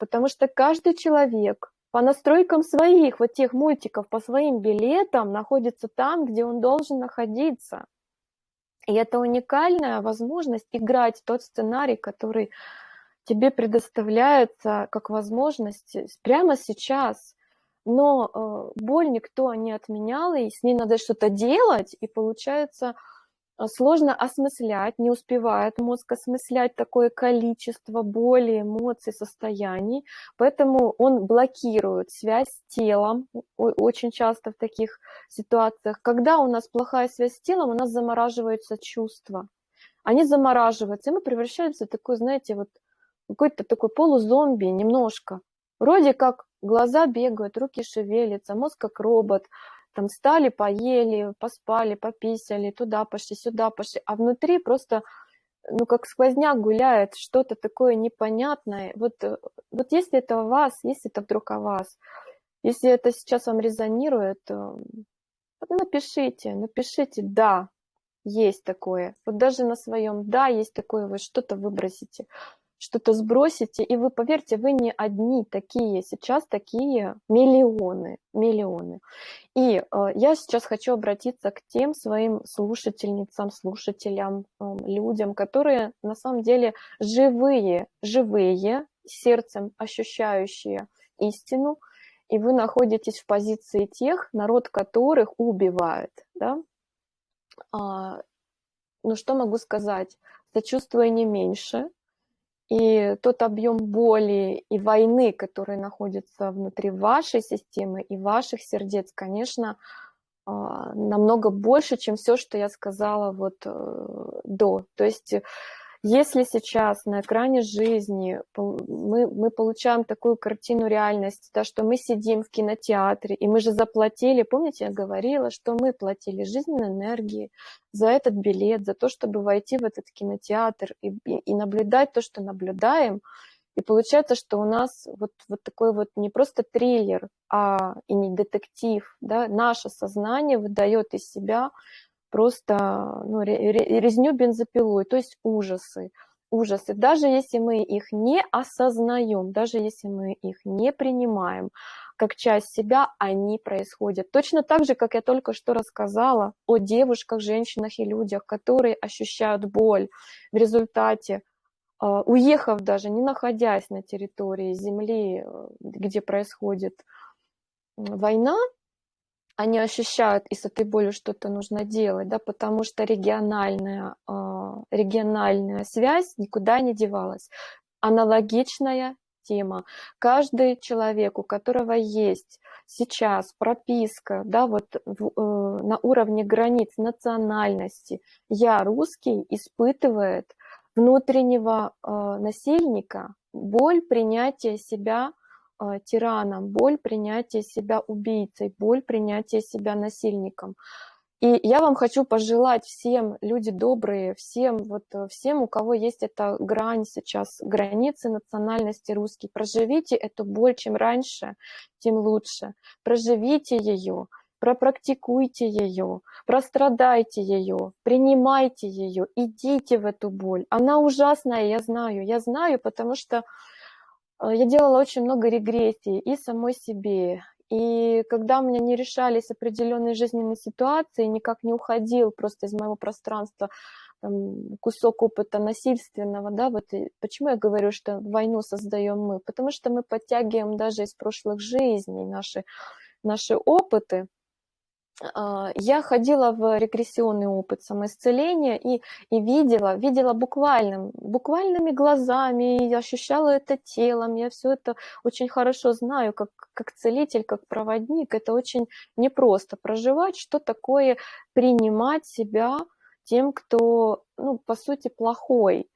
Потому что каждый человек по настройкам своих вот тех мультиков, по своим билетам находится там, где он должен находиться. И это уникальная возможность играть тот сценарий, который тебе предоставляется как возможность прямо сейчас. Но э, боль никто не отменял, и с ней надо что-то делать, и получается сложно осмыслять, не успевает мозг осмыслять такое количество боли, эмоций, состояний, поэтому он блокирует связь с телом, очень часто в таких ситуациях. Когда у нас плохая связь с телом, у нас замораживаются чувства. Они замораживаются, и мы превращаемся в такой, знаете, вот какой-то такой полузомби немножко. Вроде как глаза бегают, руки шевелятся, мозг как робот, там стали, поели, поспали, пописали, туда пошли, сюда пошли, а внутри просто, ну, как сквозняк гуляет, что-то такое непонятное. Вот, э, вот если это у вас, если это вдруг о вас, если это сейчас вам резонирует, напишите, напишите «да», есть такое. Вот даже на своем «да» есть такое, вы что-то выбросите что-то сбросите, и вы, поверьте, вы не одни такие, сейчас такие миллионы, миллионы. И э, я сейчас хочу обратиться к тем своим слушательницам, слушателям, э, людям, которые на самом деле живые, живые, сердцем ощущающие истину, и вы находитесь в позиции тех, народ которых убивает, да? А, ну что могу сказать? Сочувствуя не меньше, и тот объем боли и войны, который находится внутри вашей системы и ваших сердец, конечно, а, намного больше, чем все, что я сказала вот э, до. То есть если сейчас на экране жизни мы, мы получаем такую картину реальности, да, что мы сидим в кинотеатре, и мы же заплатили, помните, я говорила, что мы платили жизненной энергии за этот билет, за то, чтобы войти в этот кинотеатр и, и, и наблюдать то, что наблюдаем, и получается, что у нас вот, вот такой вот не просто триллер, а и не детектив, да, наше сознание выдает из себя просто ну, резню бензопилой, то есть ужасы. ужасы, даже если мы их не осознаем, даже если мы их не принимаем как часть себя, они происходят. Точно так же, как я только что рассказала о девушках, женщинах и людях, которые ощущают боль в результате а, уехав даже, не находясь на территории земли, э, где происходит война, они ощущают, и с этой болью что-то нужно делать, да, потому что региональная, а, региональная связь никуда не девалась. Аналогичная тема. Каждый человек, у которого есть сейчас прописка, да, вот в, э, на уровне границ национальности, я русский, испытывает внутреннего э, насильника боль принятия себя тираном, боль принятия себя убийцей, боль принятия себя насильником. И я вам хочу пожелать всем, люди добрые, всем, вот, э, всем, у кого есть эта грань сейчас, границы национальности русский, проживите эту боль, чем раньше, тем лучше. Проживите ее, пропрактикуйте ее, прострадайте ее, принимайте ее, идите в эту боль. Она ужасная, я знаю, я знаю, потому что я делала очень много регрессий и самой себе. И когда у меня не решались определенные жизненные ситуации, никак не уходил просто из моего пространства там, кусок опыта насильственного, да, вот почему я говорю, что войну создаем мы, потому что мы подтягиваем даже из прошлых жизней наши, наши опыты, я ходила в регрессионный опыт самоисцеления и, и видела, видела буквальным, буквальными глазами, и ощущала это телом, я все это очень хорошо знаю, как, как целитель, как проводник, это очень непросто проживать, что такое принимать себя тем, кто, ну, по сути, плохой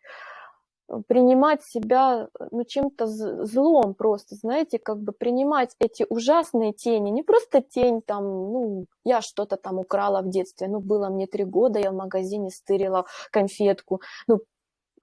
принимать себя ну, чем-то злом просто, знаете, как бы принимать эти ужасные тени, не просто тень там, ну, я что-то там украла в детстве, ну, было мне три года, я в магазине стырила конфетку, ну,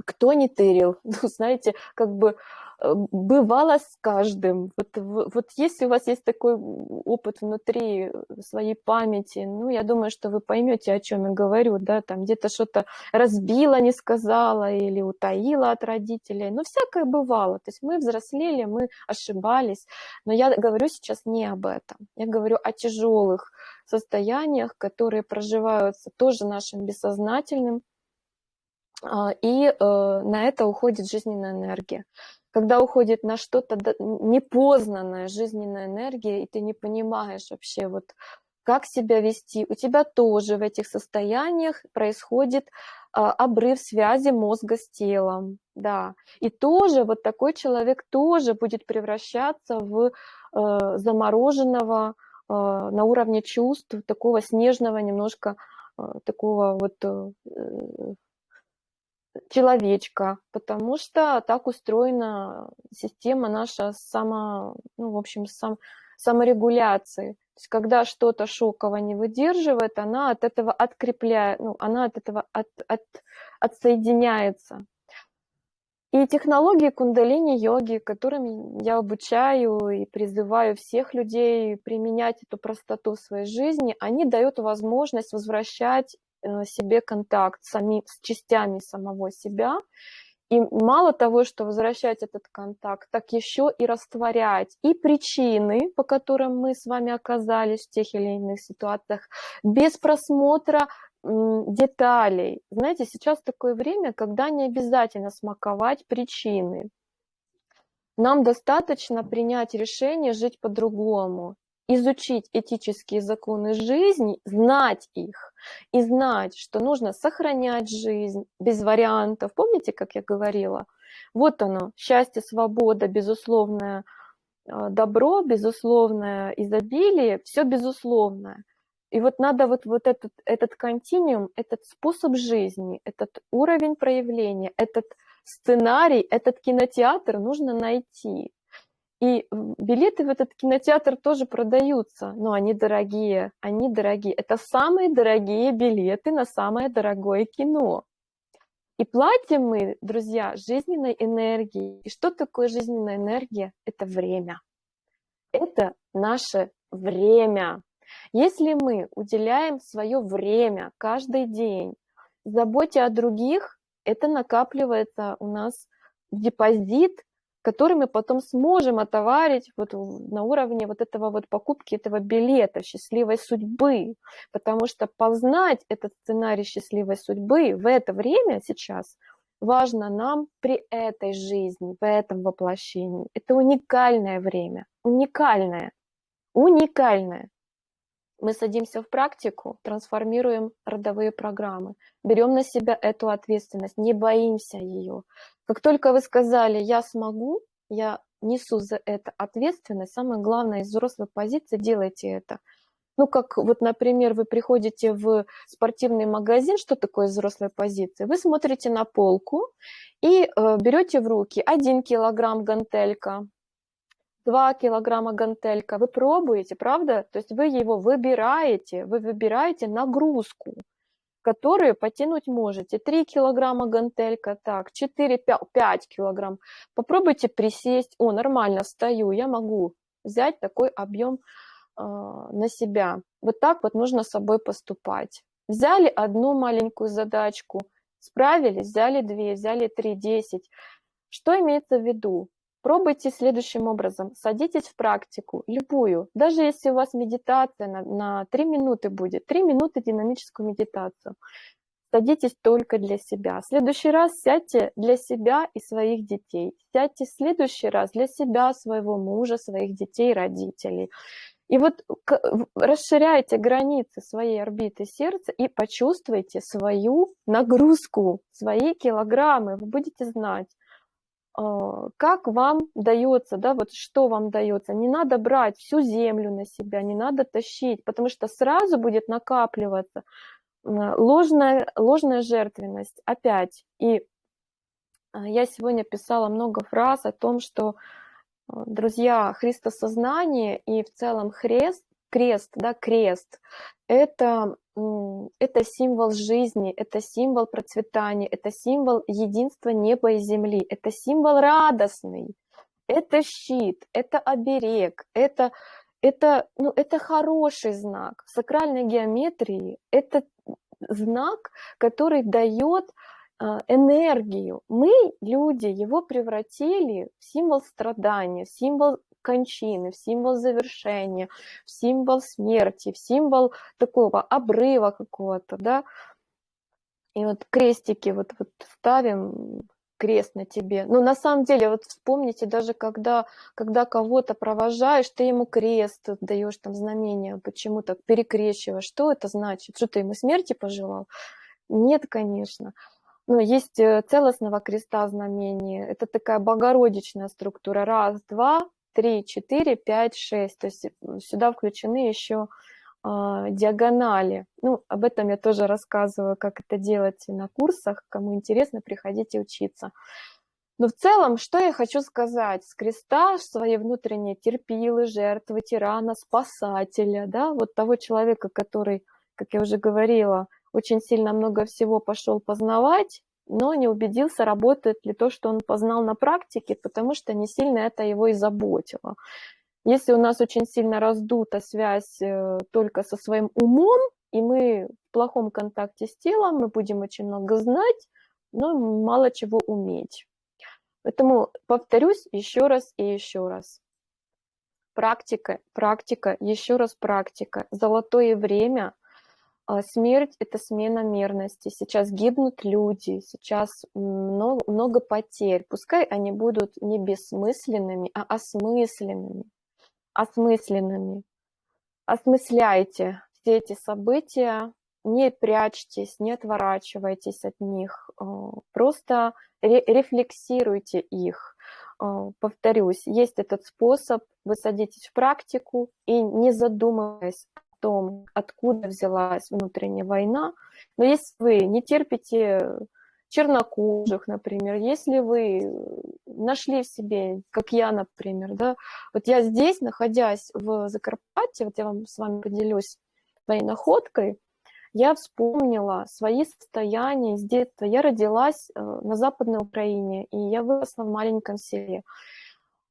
кто не тырил, ну, знаете, как бы Э, бывало с каждым. Вот, вот если у вас есть такой опыт внутри э, своей памяти, ну, я думаю, что вы поймете, о чем я говорю, да, там где-то что-то разбила, не сказала или утаила от родителей, ну, всякое бывало. То есть мы взрослели, мы ошибались, но я говорю сейчас не об этом. Я говорю о тяжелых состояниях, которые проживаются тоже нашим бессознательным, а, и э, на это уходит жизненная энергия когда уходит на что-то непознанная жизненная энергия, и ты не понимаешь вообще, вот как себя вести, у тебя тоже в этих состояниях происходит а, обрыв связи мозга с телом, да, и тоже вот такой человек тоже будет превращаться в э, замороженного э, на уровне чувств, такого снежного немножко, э, такого вот человечка, потому что так устроена система наша само, ну, в общем, сам, саморегуляции. То есть, когда что-то шоково не выдерживает, она от этого открепляет, ну, она от этого от, от, отсоединяется. И технологии кундалини-йоги, которыми я обучаю и призываю всех людей применять эту простоту в своей жизни, они дают возможность возвращать себе контакт сами, с частями самого себя. И мало того, что возвращать этот контакт, так еще и растворять и причины, по которым мы с вами оказались в тех или иных ситуациях, без просмотра деталей. Знаете, сейчас такое время, когда не обязательно смаковать причины. Нам достаточно принять решение жить по-другому изучить этические законы жизни, знать их и знать, что нужно сохранять жизнь без вариантов. Помните, как я говорила? Вот оно, счастье, свобода, безусловное э, добро, безусловное изобилие, все безусловное. И вот надо вот, вот этот, этот континуум, этот способ жизни, этот уровень проявления, этот сценарий, этот кинотеатр нужно найти. И билеты в этот кинотеатр тоже продаются, но они дорогие, они дорогие. Это самые дорогие билеты на самое дорогое кино. И платим мы, друзья, жизненной энергией. И что такое жизненная энергия? Это время. Это наше время. Если мы уделяем свое время каждый день заботе о других, это накапливается у нас депозит, который мы потом сможем отоварить вот на уровне вот этого вот покупки этого билета счастливой судьбы, потому что познать этот сценарий счастливой судьбы в это время сейчас важно нам при этой жизни, в этом воплощении. Это уникальное время, уникальное, уникальное мы садимся в практику, трансформируем родовые программы, берем на себя эту ответственность, не боимся ее. Как только вы сказали «я смогу», я несу за это ответственность, самое главное из взрослой позиции делайте это. Ну, как вот, например, вы приходите в спортивный магазин, что такое взрослая позиция? Вы смотрите на полку и э, берете в руки 1 килограмм гантелька, 2 килограмма гантелька, вы пробуете, правда? То есть вы его выбираете, вы выбираете нагрузку, которую потянуть можете. 3 килограмма гантелька, так, 4, 5 килограмм. Попробуйте присесть, о, нормально, встаю, я могу взять такой объем э, на себя. Вот так вот нужно с собой поступать. Взяли одну маленькую задачку, справились, взяли две, взяли три, десять. Что имеется в виду? Пробуйте следующим образом. Садитесь в практику, любую. Даже если у вас медитация на, на 3 минуты будет, 3 минуты динамическую медитацию. Садитесь только для себя. В следующий раз сядьте для себя и своих детей. Сядьте в следующий раз для себя, своего мужа, своих детей, родителей. И вот расширяйте границы своей орбиты сердца и почувствуйте свою нагрузку, свои килограммы. Вы будете знать, как вам дается, да, вот что вам дается. Не надо брать всю землю на себя, не надо тащить, потому что сразу будет накапливаться ложная, ложная жертвенность опять. И а, я сегодня писала много фраз о том, что, а, друзья, христосознание и в целом хрест, крест, да, крест, это это символ жизни, это символ процветания, это символ единства неба и земли, это символ радостный, это щит, это оберег, это, это, ну, это хороший знак. В сакральной геометрии это знак, который дает а, энергию. Мы, люди, его превратили в символ страдания, в символ кончины, в символ завершения, в символ смерти, в символ такого обрыва какого-то, да. И вот крестики вот, вот ставим, крест на тебе. Но на самом деле, вот вспомните, даже когда, когда кого-то провожаешь, ты ему крест даешь там знамение, почему так перекрещиваешь. Что это значит? Что ты ему смерти пожелал? Нет, конечно. Но есть э, целостного креста знамения. Это такая богородичная структура. Раз, два, 3, 4, 5, 6. То есть сюда включены еще э, диагонали. Ну, об этом я тоже рассказываю, как это делать на курсах. Кому интересно, приходите учиться. Но в целом, что я хочу сказать? С креста своей внутренней терпилы, жертвы, тирана, спасателя, да, вот того человека, который, как я уже говорила, очень сильно много всего пошел познавать, но не убедился, работает ли то, что он познал на практике, потому что не сильно это его и заботило. Если у нас очень сильно раздута связь э, только со своим умом, и мы в плохом контакте с телом, мы будем очень много знать, но мало чего уметь. Поэтому повторюсь еще раз и еще раз. Практика, практика, еще раз практика. Золотое время смерть – это смена мерности. Сейчас гибнут люди, сейчас много, много потерь. Пускай они будут не бессмысленными, а осмысленными. Осмысленными. Осмысляйте все эти события, не прячьтесь, не отворачивайтесь от них, а, просто рефлексируйте их. А, повторюсь, есть этот способ, вы садитесь в практику и не задумываясь том, откуда взялась внутренняя война. Но если вы не терпите чернокожих, например, если вы нашли в себе, как я, например, да, вот я здесь, находясь в Закарпатье, вот я вам с вами поделюсь своей находкой, я вспомнила свои состояния с детства. Я родилась э, на Западной Украине, и я выросла в маленьком селе.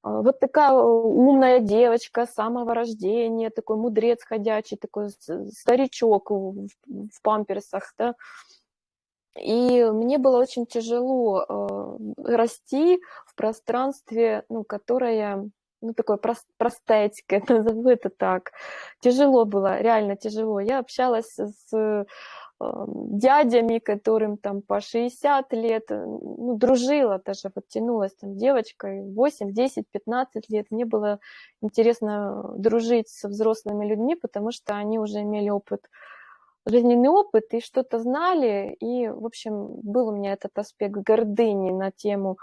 А, вот такая умная девочка с самого рождения, такой мудрец ходячий, такой старичок в, в памперсах, да. И мне было очень тяжело э, расти в пространстве, ну, которое, ну, такое прост, простецкое, назову это так. Тяжело было, реально тяжело. Я общалась с дядями, которым там по 60 лет, ну, дружила даже, вот тянулась там девочкой 8, 10, 15 лет. Мне было интересно дружить со взрослыми людьми, потому что они уже имели опыт жизненный опыт и что-то знали, и, в общем, был у меня этот аспект гордыни на тему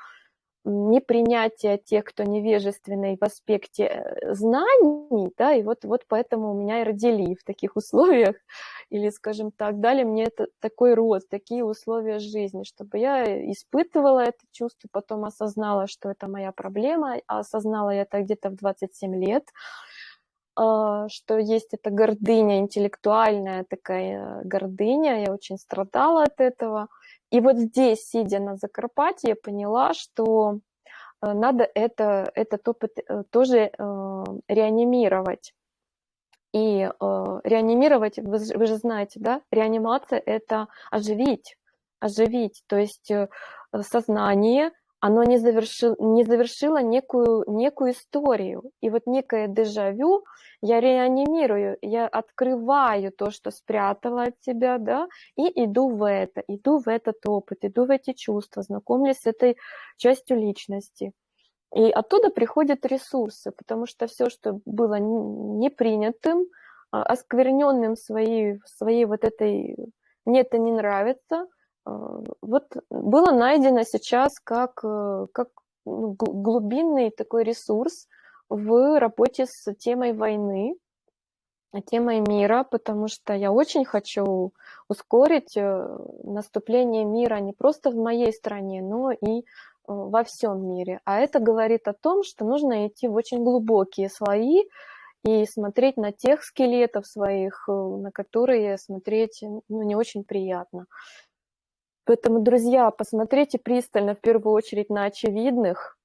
непринятия тех, кто невежественный в аспекте э, знаний, да, и вот, вот поэтому меня и родили в таких условиях, или, скажем так, дали мне это, такой рост, такие условия жизни, чтобы я испытывала это чувство, потом осознала, что это моя проблема, а осознала я это где-то в 27 лет, а, что есть эта гордыня, интеллектуальная такая гордыня, я очень страдала от этого. И вот здесь, сидя на Закарпатье, я поняла, что э, надо это, этот опыт э, тоже э, реанимировать. И реанимировать, вы, вы же знаете, да, реанимация – это оживить, оживить, то есть сознание, оно не, завершил, не завершило некую, некую историю. И вот некое дежавю я реанимирую, я открываю то, что спрятала от себя, да, и иду в это, иду в этот опыт, иду в эти чувства, знакомлюсь с этой частью личности. И оттуда приходят ресурсы, потому что все, что было непринятым, а, оскверненным своей, своей вот этой «мне это не нравится», вот было найдено сейчас как, э, как ну, глубинный такой ресурс в работе с темой войны, темой мира, потому что я очень хочу ускорить э, наступление мира не просто в моей стране, но и э, во всем мире. А это говорит о том, что нужно идти в очень глубокие слои и смотреть на тех скелетов своих, на которые смотреть ну, не очень приятно. Поэтому, друзья, посмотрите пристально в первую очередь на очевидных,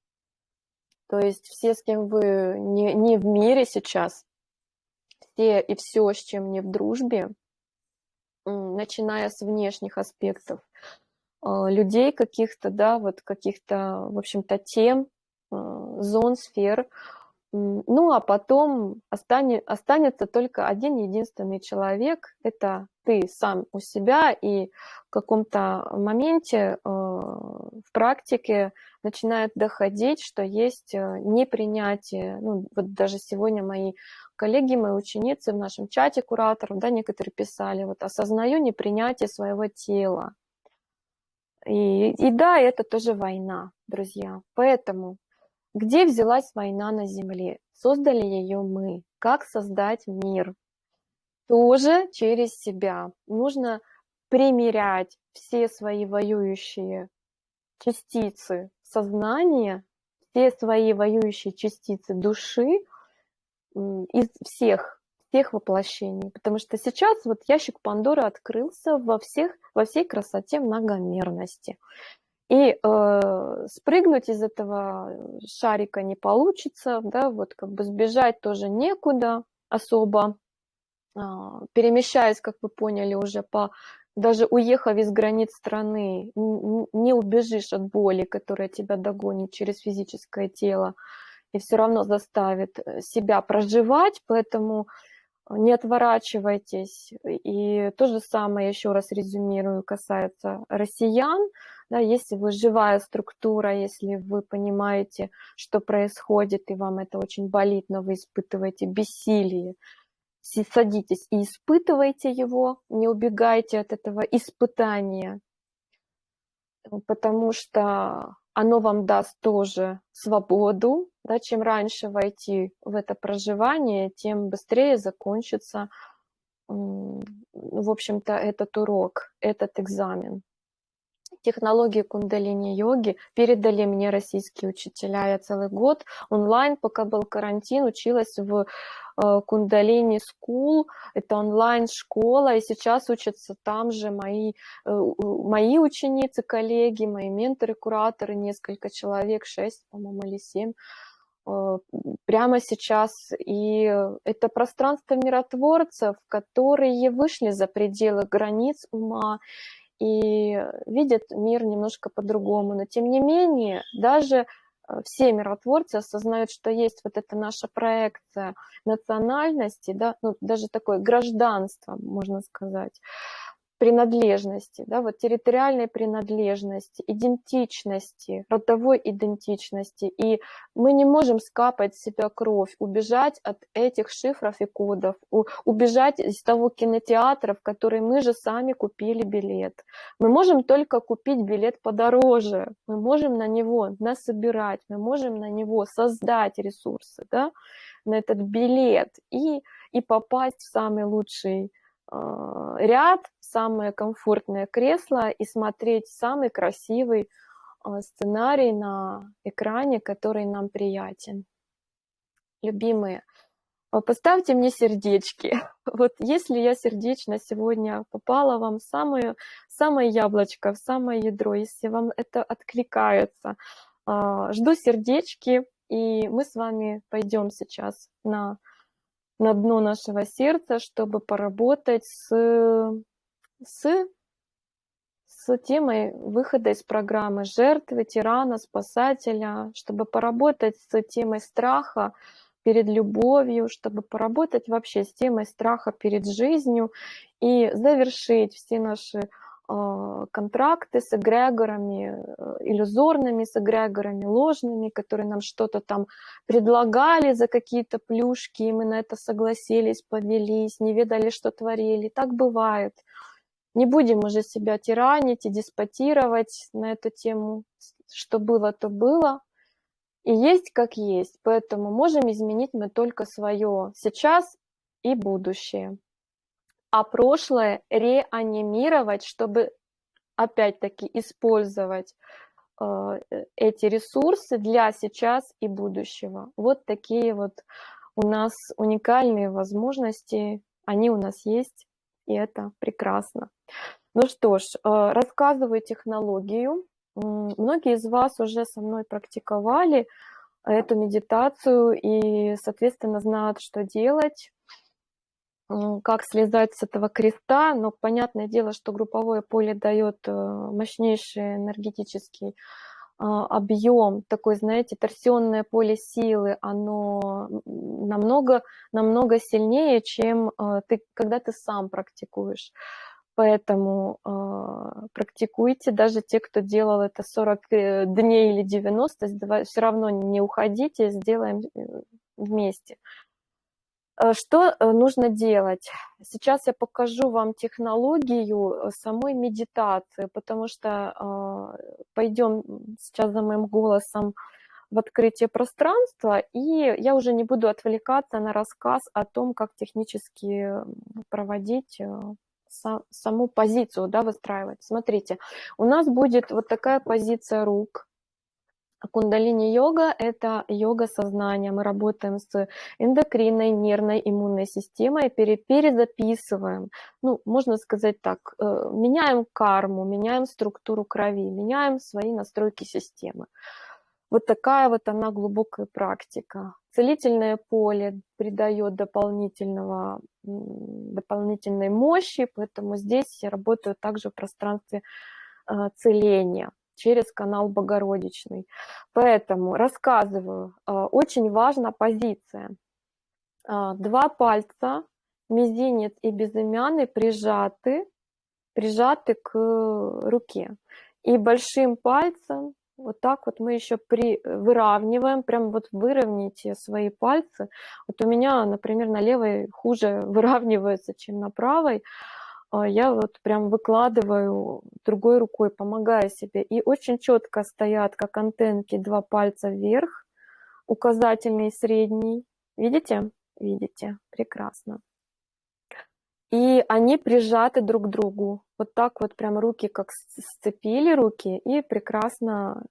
то есть все, с кем вы не, не в мире сейчас, все и все, с чем не в дружбе, начиная с внешних аспектов, а, людей каких-то, да, вот каких-то, в общем-то, тем, а, зон, сфер, ну, а потом останется только один единственный человек, это ты сам у себя, и в каком-то моменте э, в практике начинает доходить, что есть э, непринятие. Ну, вот даже сегодня мои коллеги, мои ученицы в нашем чате кураторов, да, некоторые писали, вот осознаю непринятие своего тела. И, и да, это тоже война, друзья. Поэтому где взялась война на Земле? Создали ее мы. Как создать мир? Тоже через себя. Нужно примерять все свои воюющие частицы сознания, все свои воюющие частицы души из всех, всех воплощений. Потому что сейчас вот ящик Пандоры открылся во, всех, во всей красоте многомерности. И э, спрыгнуть из этого шарика не получится, да, вот как бы сбежать тоже некуда особо. Э, перемещаясь, как вы поняли, уже по даже уехав из границ страны, не убежишь от боли, которая тебя догонит через физическое тело, и все равно заставит э, себя проживать, поэтому не отворачивайтесь. И то же самое, еще раз резюмирую, касается россиян. Да, если вы живая структура, если вы понимаете, что происходит, и вам это очень болит, но вы испытываете бессилие, садитесь и испытывайте его, не убегайте от этого испытания, потому что оно вам даст тоже свободу. Да, чем раньше войти в это проживание, тем быстрее закончится, в общем-то, этот урок, этот экзамен технологии кундалини-йоги передали мне российские учителя. Я целый год онлайн, пока был карантин, училась в э, Kundalini School, это онлайн-школа, и сейчас учатся там же мои, э, мои ученицы, коллеги, мои менторы, кураторы, несколько человек, шесть, по-моему, или семь, э, прямо сейчас. И это пространство миротворцев, которые вышли за пределы границ ума и видят мир немножко по-другому. Но тем не менее, даже Э, все миротворцы осознают, что есть вот эта наша проекция национальности, да, ну, даже такое гражданство, можно сказать, принадлежности, да, вот территориальной принадлежности, идентичности, родовой идентичности. И мы не можем скапать себя кровь, убежать от этих шифров и кодов, убежать из того кинотеатра, в который мы же сами купили билет. Мы можем только купить билет подороже, мы можем на него насобирать, мы можем на него создать ресурсы, да, на этот билет и, и попасть в самый лучший ряд, самое комфортное кресло и смотреть самый красивый а, сценарий на экране, который нам приятен. Любимые, а, поставьте мне сердечки. Вот если я сердечно сегодня попала вам в самое, самое яблочко, в самое ядро, если вам это откликается, жду сердечки, и мы с вами пойдем сейчас на на дно нашего сердца, чтобы поработать с, с, с темой выхода из программы жертвы, тирана, спасателя, чтобы поработать с темой страха перед любовью, чтобы поработать вообще с темой страха перед жизнью и завершить все наши контракты с эгрегорами, э, иллюзорными с эгрегорами, ложными, которые нам что-то там предлагали за какие-то плюшки, и мы на это согласились, повелись, не ведали, что творили. Так бывает. Не будем уже себя тиранить и деспотировать на эту тему. Что было, то было. И есть как есть. Поэтому можем изменить мы только свое сейчас и будущее а прошлое реанимировать, чтобы опять-таки использовать э, эти ресурсы для сейчас и будущего. Вот такие вот у нас уникальные возможности, они у нас есть, и это прекрасно. Ну что ж, э, рассказываю технологию. Многие из вас уже со мной практиковали эту медитацию и, соответственно, знают, что делать как слезать с этого креста, но понятное дело, что групповое поле дает э, мощнейший энергетический а, объем, такой, знаете, торсионное поле силы, оно намного, намного сильнее, чем э, ты, когда ты сам практикуешь. Поэтому э, практикуйте, даже те, кто делал это 40 дней или 90, все равно не уходите, сделаем вместе. Э, что э, нужно делать? Сейчас я покажу вам технологию э, самой медитации, потому что пойдем сейчас за моим голосом в открытие пространства, и я уже не буду отвлекаться на рассказ о том, как технически проводить саму позицию, да, выстраивать. Смотрите, у нас будет вот такая позиция рук, Кундалини-йога – это йога сознания. Мы работаем с эндокринной, нервной, иммунной системой, перезаписываем, ну, можно сказать так, э, меняем карму, меняем структуру крови, меняем свои настройки системы. Вот такая вот она глубокая практика. Целительное поле придает дополнительного, дополнительной мощи, поэтому здесь я работаю также в пространстве э, целения через канал Богородичный. Поэтому рассказываю, а, очень важна позиция. А, два пальца, мизинец и безымянный, прижаты, прижаты к руке. И большим пальцем вот так вот мы еще при, выравниваем, прям вот выровняйте свои пальцы. Вот у меня, например, на левой хуже выравнивается, чем на правой. А, я вот прям выкладываю другой рукой, помогая себе. И очень четко стоят, как антенки, два пальца вверх, указательный и средний. Видите? Видите? Прекрасно. И они прижаты друг к другу. Вот так вот прям руки как сцепили руки и прекрасно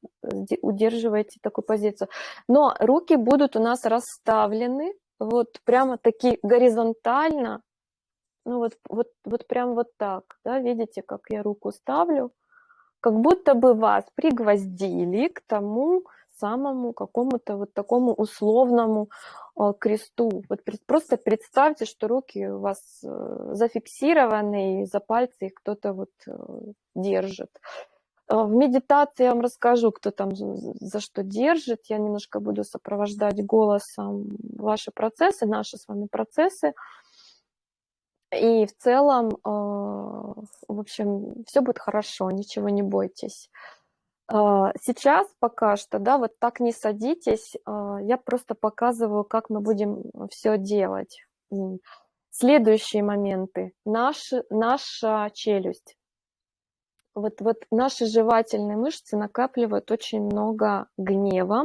удерживаете такую позицию. Но руки будут у нас расставлены вот прямо такие горизонтально ну вот, вот, вот прям вот так, да, видите, как я руку ставлю, как будто бы вас пригвоздили к тому самому какому-то вот такому условному э, кресту. Вот просто представьте, что руки у вас э, зафиксированы, и за пальцы их кто-то вот держит. В медитации я вам расскажу, кто там за что держит. Я немножко буду сопровождать голосом ваши процессы, наши с вами процессы. И в целом, в общем, все будет хорошо, ничего не бойтесь. А, сейчас пока что, да, вот так не садитесь, а, я просто показываю, как мы будем все делать. Следующие моменты. Наш, наша челюсть. Вот, вот наши жевательные мышцы накапливают очень много гнева,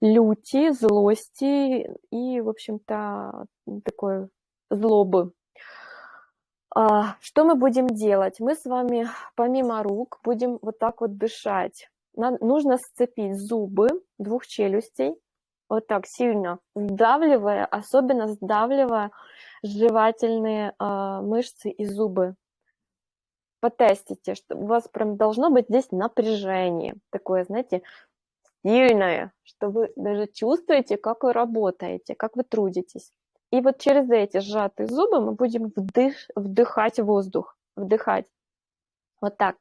люти, злости и, в общем-то, такой злобы. А, что мы будем делать? Мы с вами помимо рук будем вот так вот дышать. Нам нужно сцепить зубы двух челюстей, вот так сильно сдавливая, особенно сдавливая жевательные э, мышцы и зубы. Потестите, что у вас прям должно быть здесь напряжение, такое, знаете, сильное, что вы даже чувствуете, как вы работаете, как вы трудитесь. И вот через эти сжатые зубы мы будем вдых, вдыхать воздух, вдыхать. Вот так.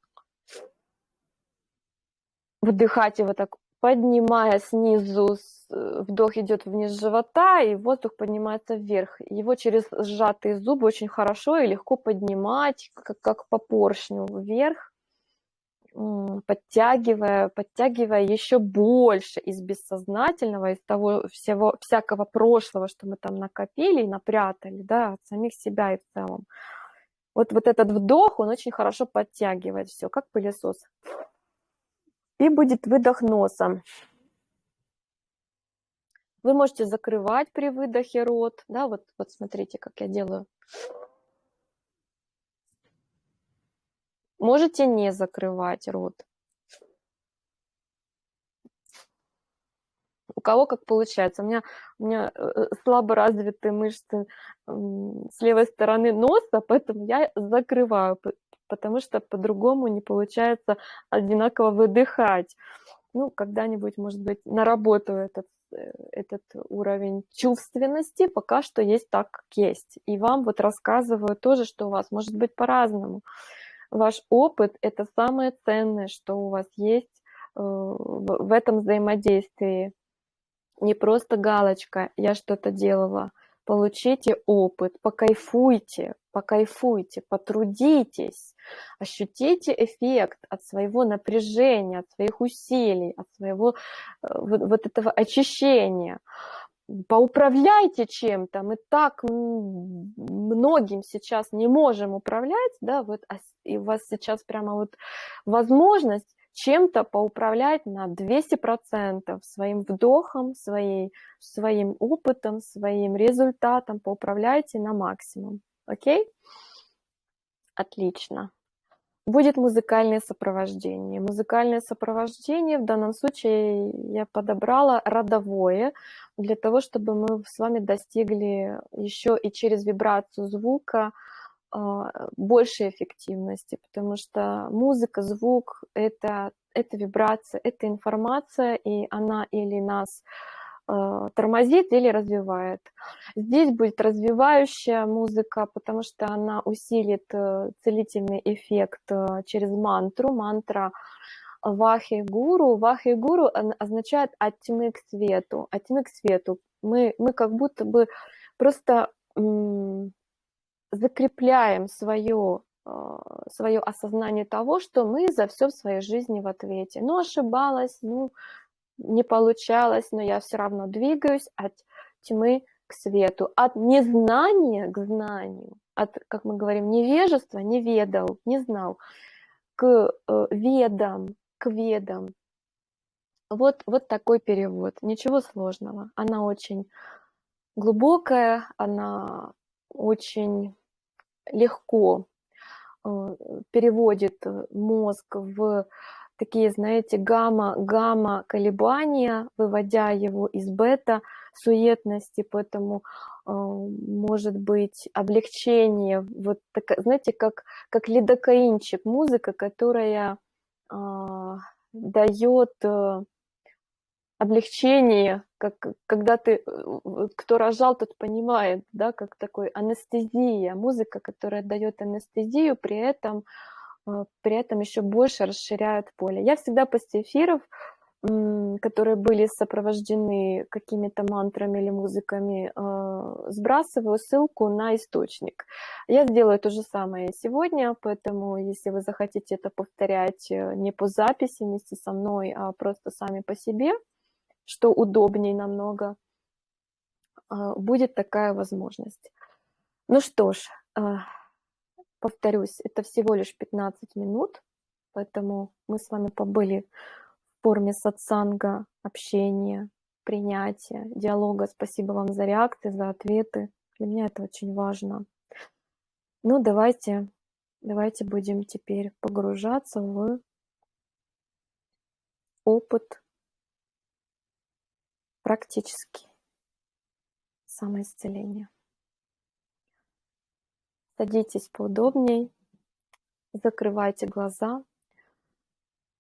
Вдыхать его так, поднимая снизу, э, вдох идет вниз живота, и воздух поднимается вверх. Его через сжатые зубы очень хорошо и легко поднимать, как, как по поршню вверх подтягивая, подтягивая еще больше из бессознательного, из того всего, всякого прошлого, что мы там накопили и напрятали, да, от самих себя и в целом. Вот, вот этот вдох, он очень хорошо подтягивает все, как пылесос. И будет выдох носом. Вы можете закрывать при выдохе рот, да, вот, вот смотрите, как я делаю. Можете не закрывать рот. У кого как получается. У меня, у меня э, э, слабо развитые мышцы с левой стороны носа, поэтому я закрываю, потому что по-другому не получается одинаково выдыхать. Ну, когда-нибудь, может быть, наработаю этот, э, этот уровень чувственности, пока что есть так, как есть. И вам вот рассказываю тоже, что у вас может быть по-разному. Ваш опыт – это самое ценное, что у вас есть э, в этом взаимодействии. Не просто галочка «я что-то делала». Получите опыт, покайфуйте, покайфуйте, потрудитесь, ощутите эффект от своего напряжения, от своих усилий, от своего э, вот, вот этого очищения поуправляйте чем-то, мы так многим сейчас не можем управлять, да, вот, а и у вас сейчас прямо вот возможность чем-то поуправлять на 200% своим вдохом, своей, своим опытом, своим результатом, поуправляйте на максимум, окей? Отлично будет музыкальное сопровождение. Музыкальное сопровождение в данном случае я подобрала родовое, для того, чтобы мы с вами достигли еще и через вибрацию звука а, большей эффективности, потому что музыка, звук — это, это вибрация, это информация, и она или нас Э, тормозит или развивает. Здесь будет развивающая музыка, потому что она усилит э, целительный эффект э, через мантру. Мантра Вахи Гуру. Вахи Гуру означает от тьмы к свету. От тьмы к свету. Мы, мы как будто бы просто закрепляем свое свое осознание того, что мы за все в своей жизни в ответе. Ну, ошибалась, ну, не получалось, но я все равно двигаюсь от тьмы к свету, от незнания к знанию, от, как мы говорим, невежества, не ведал, не знал, к э, ведам, к ведам. Вот, вот такой перевод, ничего сложного. Она очень глубокая, она очень легко э, переводит мозг в такие, знаете, гамма, гамма колебания, выводя его из бета суетности, поэтому э, может быть облегчение, вот так, знаете, как, как лидокаинчик, музыка, которая э, дает э, облегчение, как когда ты, э, кто рожал, тот понимает, да, как такой анестезия, музыка, которая дает анестезию, при этом, э, при этом еще больше расширяет поле. Я всегда после эфиров которые были сопровождены какими-то мантрами или музыками, а, сбрасываю ссылку на источник. Я сделаю то же самое сегодня, поэтому если вы захотите это повторять э, не по записи вместе со мной, а просто сами по себе, что удобнее намного, а, будет такая возможность. Ну что ж, а, повторюсь, это всего лишь 15 минут, поэтому мы с вами побыли форме сатсанга, общения, принятия, диалога. Спасибо вам за реакции, за ответы. Для меня это очень важно. Ну, давайте, давайте будем теперь погружаться в опыт практически самоисцеления. Садитесь поудобней, закрывайте глаза,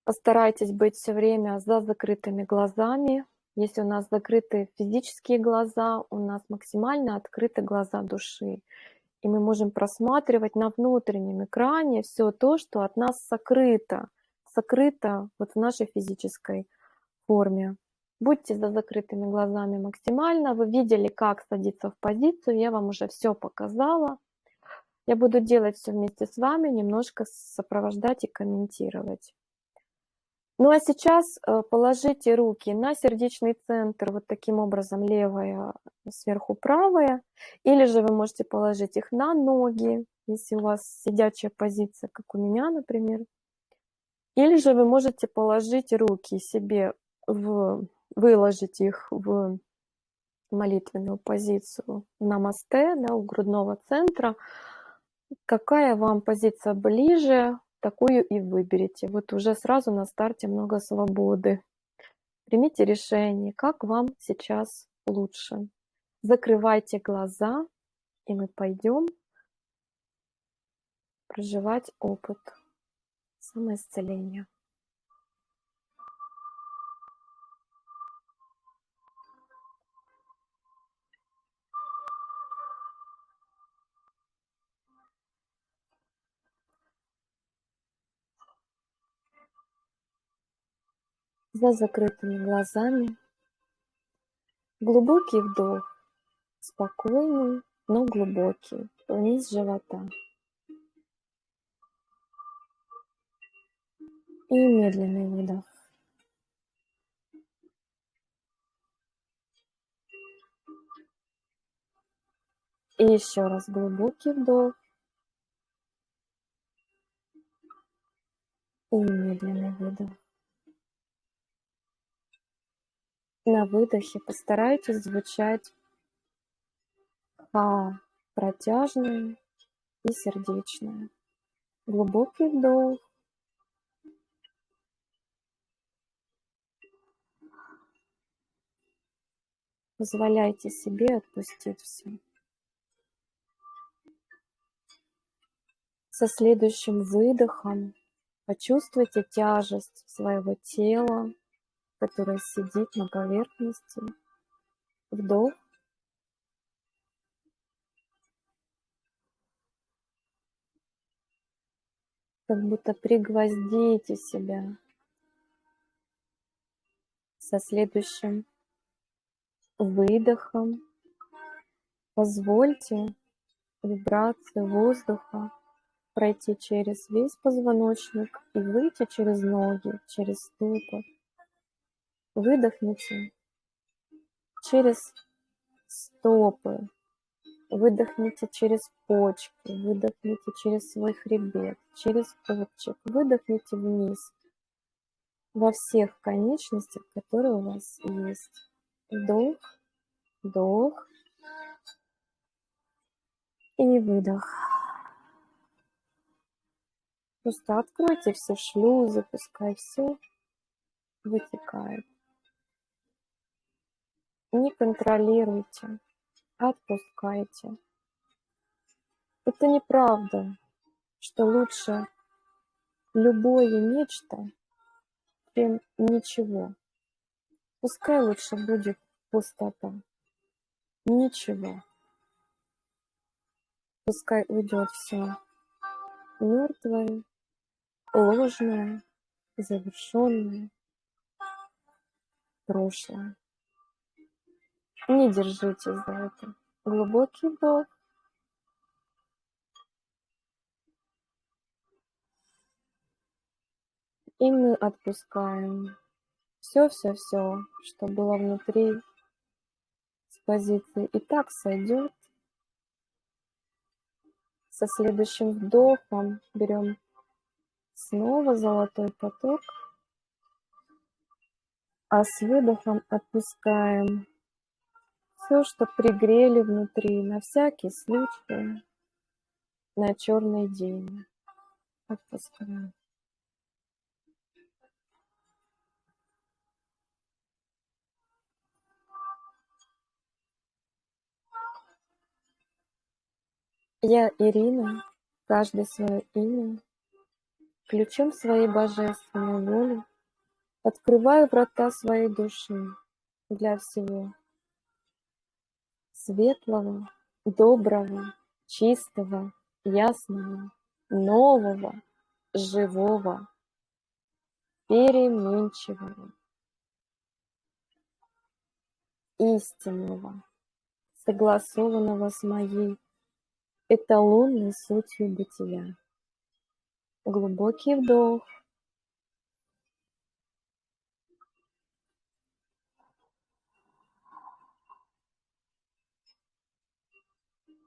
Постарайтесь быть все время за закрытыми глазами. Если у нас закрыты физические глаза, у нас максимально открыты глаза души. И мы можем просматривать на внутреннем экране все то, что от нас сокрыто, сокрыто вот в нашей физической форме. Будьте за закрытыми глазами максимально. Вы видели, как садиться в позицию. Я вам уже все показала. Я буду делать все вместе с вами, немножко сопровождать и комментировать. Ну а сейчас э, положите руки на сердечный центр, вот таким образом, левая сверху правая, или же вы можете положить их на ноги, если у вас сидячая позиция, как у меня, например. Или же вы можете положить руки себе, в, выложить их в молитвенную позицию намасте, да, у грудного центра. Какая вам позиция ближе, такую и выберите. Вот уже сразу на старте много свободы. Примите решение, как вам сейчас лучше. Закрывайте глаза, и мы пойдем проживать опыт самоисцеления. За закрытыми глазами. Глубокий вдох, спокойный, но глубокий, вниз живота. И медленный выдох. И еще раз глубокий вдох. И медленный выдох. На выдохе постарайтесь звучать ха протяжное и сердечное. Глубокий вдох. Позволяйте себе отпустить все. Со следующим выдохом почувствуйте тяжесть своего тела которая сидит на поверхности. Вдох. Как будто пригвоздите себя со следующим выдохом. Позвольте вибрации воздуха пройти через весь позвоночник и выйти через ноги, через стопы. Выдохните через стопы, выдохните через почки, выдохните через свой хребет, через копчик, выдохните вниз во всех конечностях, которые у вас есть. Вдох, вдох и выдох. Просто откройте все шлюзы, пускай все вытекает. Не контролируйте, отпускайте. Это неправда, что лучше любое нечто, чем ничего. Пускай лучше будет пустота. Ничего. Пускай уйдет все мертвое, ложное, завершенное, прошлое. Не держитесь за это. Глубокий вдох. И мы отпускаем все-все-все, что было внутри с позиции и так сойдет. Со следующим вдохом берем снова золотой поток, а с выдохом отпускаем все, что пригрели внутри, на всякий случай, на черный день. Отпускаем. Я Ирина, каждый свое имя, ключом своей божественной воли открываю врата своей души для всего светлого, доброго, чистого, ясного, нового, живого, переменчивого, истинного, согласованного с моей эталонной сутью бытия. Глубокий вдох.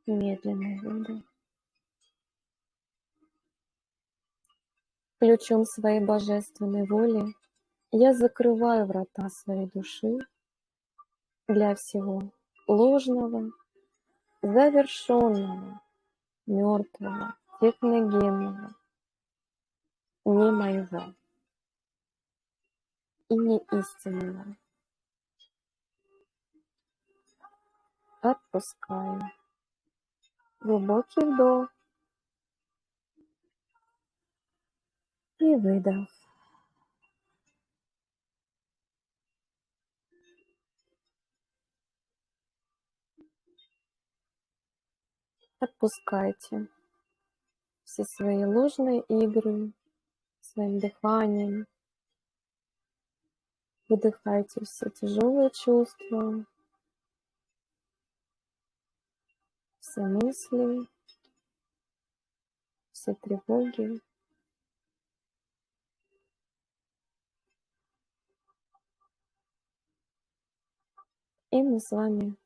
Медленный выдох. Ключом своей божественной воли я закрываю врата своей души для всего ложного, завершенного, мертвого, техногенного, не моего и не истинного. Отпускаю. Глубокий вдох и выдох. Отпускайте все свои ложные игры своим дыханием. Выдыхайте все тяжелые чувства, все мысли, все тревоги. И мы с вами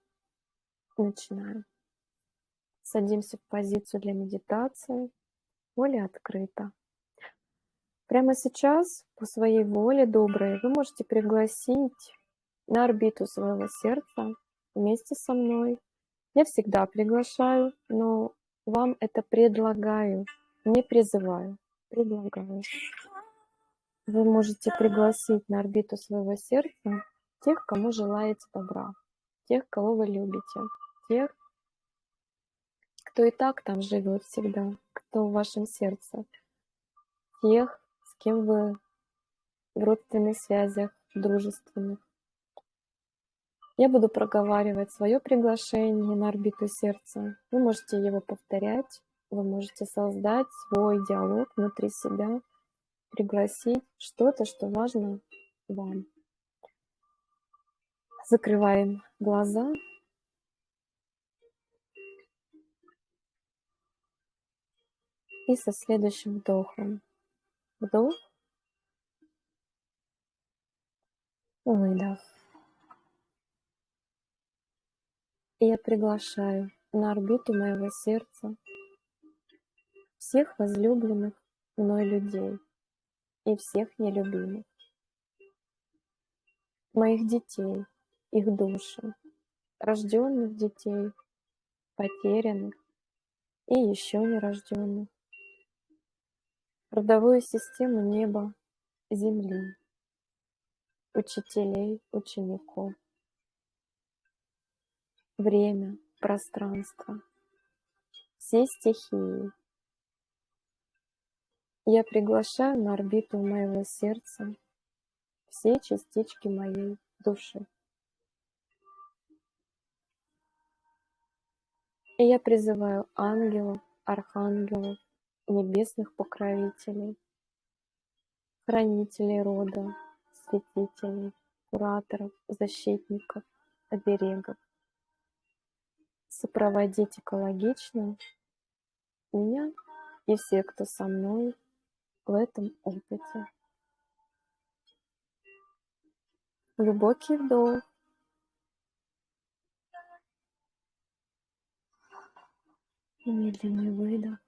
начинаем. Садимся в позицию для медитации. Воля открыта. Прямо сейчас по своей воле доброй вы можете пригласить на орбиту своего сердца вместе со мной. Я всегда приглашаю, но вам это предлагаю, не призываю, предлагаю. Вы можете пригласить на орбиту своего сердца тех, кому желаете добра, тех, кого вы любите, тех, кто и так там живет всегда, кто в вашем сердце, тех, с кем вы в родственных связях, дружественных. Я буду проговаривать свое приглашение на орбиту сердца. Вы можете его повторять, вы можете создать свой диалог внутри себя, пригласить что-то, что важно вам. Закрываем глаза И со следующим вдохом. Вдох. Выдох. И я приглашаю на орбиту моего сердца всех возлюбленных мной людей и всех нелюбимых, моих детей, их души, рожденных детей, потерянных и еще нерожденных, родовую систему неба, земли, учителей, учеников, время, пространство, все стихии. Я приглашаю на орбиту моего сердца все частички моей души. И я призываю ангелов, архангелов, небесных покровителей, хранителей рода, святителей, кураторов, защитников, оберегов. Сопроводить экологично меня и все, кто со мной в этом опыте. Глубокий вдох. И медленный выдох.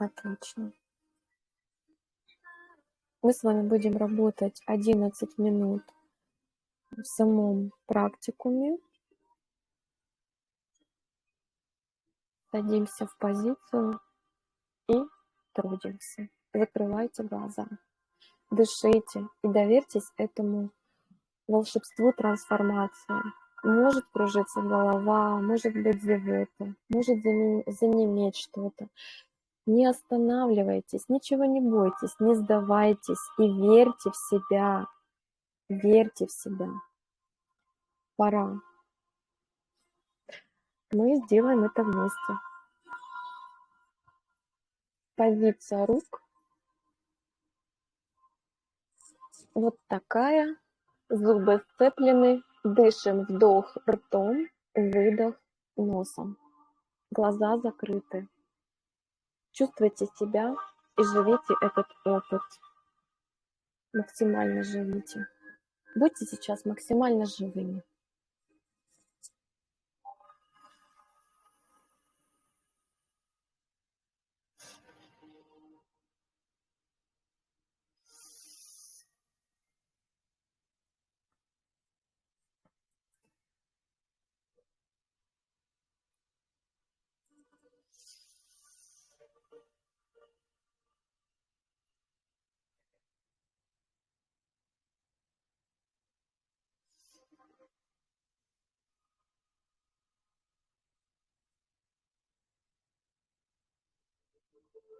Отлично. Мы с вами будем работать 11 минут в самом практикуме. Садимся в позицию и трудимся. Закрывайте глаза, дышите и доверьтесь этому волшебству трансформации. Может кружиться голова, может быть зевота, может занеметь что-то. Не останавливайтесь, ничего не бойтесь, не сдавайтесь и верьте в себя. Верьте в себя. Пора. Мы сделаем это вместе. Позиция рук. Вот такая. Зубы сцеплены. Дышим вдох ртом, выдох носом. Глаза закрыты. Чувствуйте себя и живите этот опыт. Максимально живите. Будьте сейчас максимально живыми.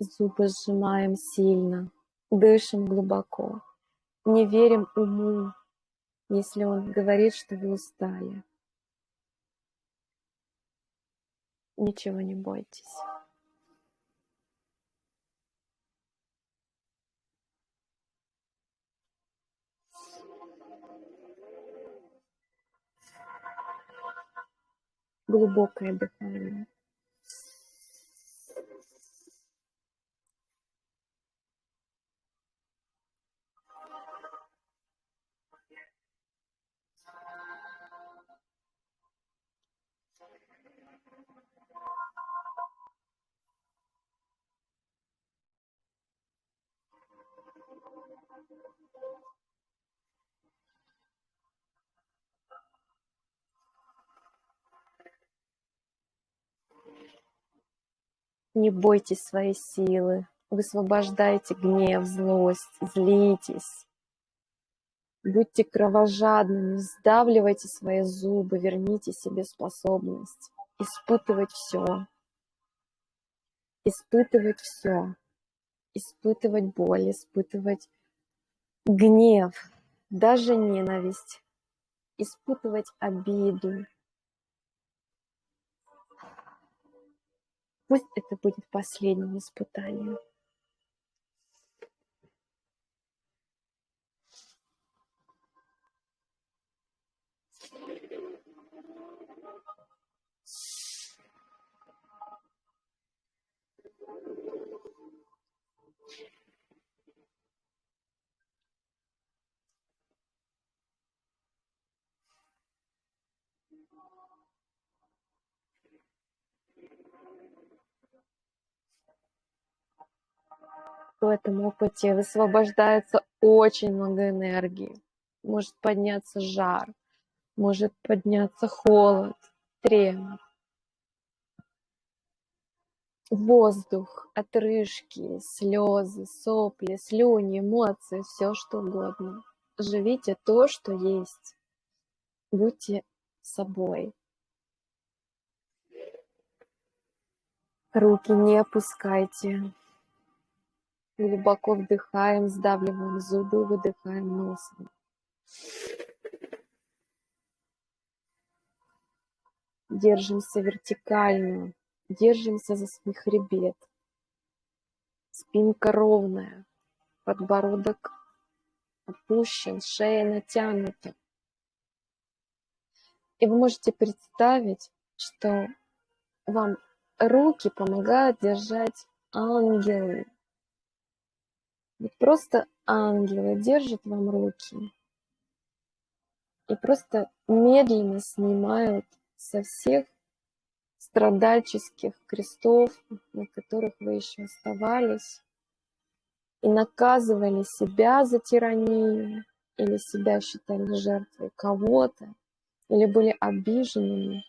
Зубы сжимаем сильно, дышим глубоко. Не верим уму, если он говорит, что вы устали. Ничего не бойтесь. Глубокое дыхание. Не бойтесь своей силы, высвобождайте гнев, злость, злитесь. Будьте кровожадными, сдавливайте свои зубы, верните себе способность испытывать все. Испытывать все. Испытывать боль, испытывать гнев, даже ненависть, испытывать обиду. Пусть это будет последним испытанием. В этом опыте высвобождается очень много энергии. Может подняться жар, может подняться холод, тремор. Воздух, отрыжки, слезы, сопли, слюни, эмоции, все что угодно. Живите то, что есть. Будьте собой. Руки не опускайте. Глубоко вдыхаем, сдавливаем зубы, выдыхаем носом. Держимся вертикально, держимся за свой хребет. Спинка ровная, подбородок опущен, шея натянута. И вы можете представить, что вам руки помогают держать ангелы. Вот просто ангелы держат вам руки и просто медленно снимают со всех страдальческих крестов, на которых вы еще оставались, и наказывали себя за тиранию, или себя считали жертвой кого-то, или были обиженными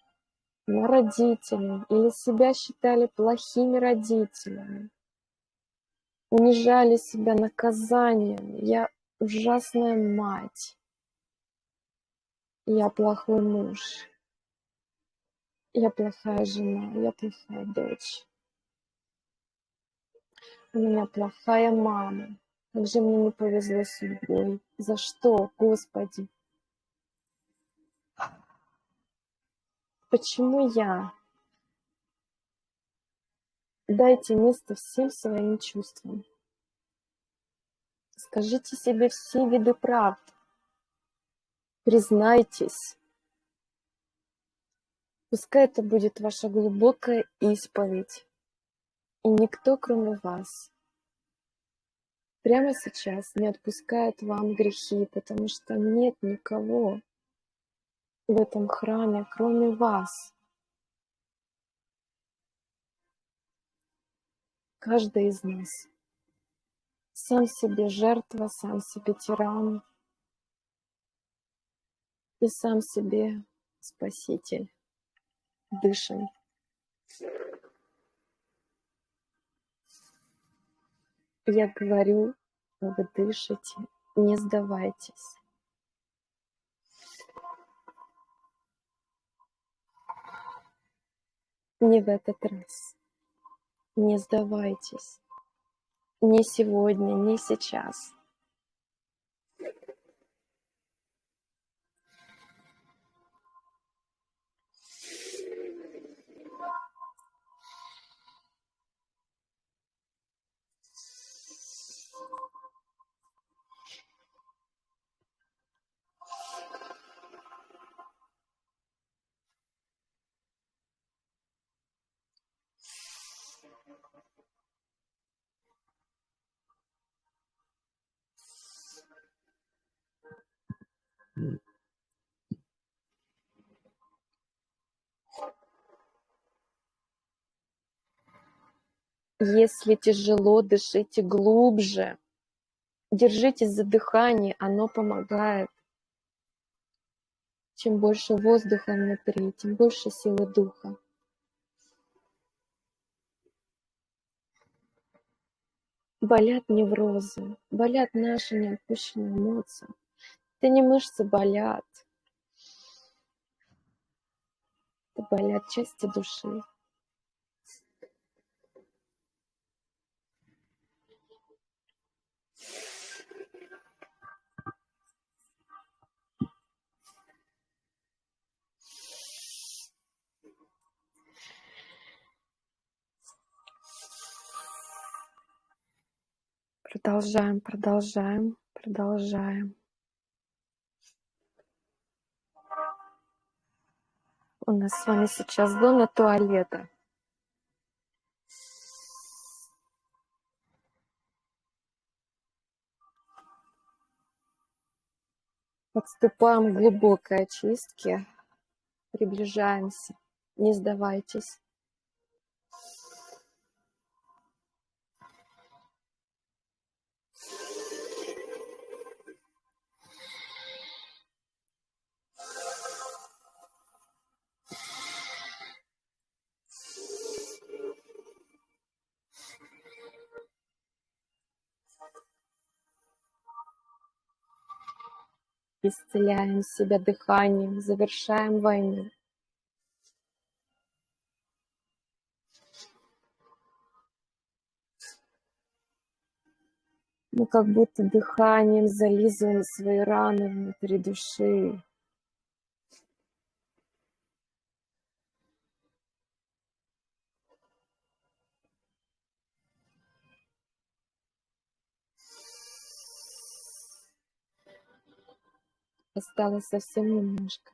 на родителей, или себя считали плохими родителями, унижали себя наказанием. Я ужасная мать. Я плохой муж. Я плохая жена. Я плохая дочь. У меня плохая мама. Как же мне не повезло с судьбой. За что, Господи? Почему я? Дайте место всем своим чувствам. Скажите себе все виды правд. Признайтесь. Пускай это будет ваша глубокая исповедь. И никто, кроме вас, прямо сейчас не отпускает вам грехи, потому что нет никого в этом храме, кроме вас. Каждый из нас сам себе жертва, сам себе тиран и сам себе спаситель. Дышим. Я говорю, вы дышите, не сдавайтесь. Не в этот раз. Не сдавайтесь. Не сегодня, не сейчас. Если тяжело, дышите глубже. Держитесь за дыхание, оно помогает. Чем больше воздуха внутри, тем больше силы духа. Болят неврозы, болят наши неотпущенные эмоции. Это не мышцы болят, это болят части души. Продолжаем, продолжаем, продолжаем. У нас с вами сейчас зона туалета. Подступаем к глубокой очистке. Приближаемся. Не сдавайтесь. Исцеляем себя дыханием, завершаем войну. Мы как будто дыханием зализываем свои раны внутри души. Осталось совсем немножко.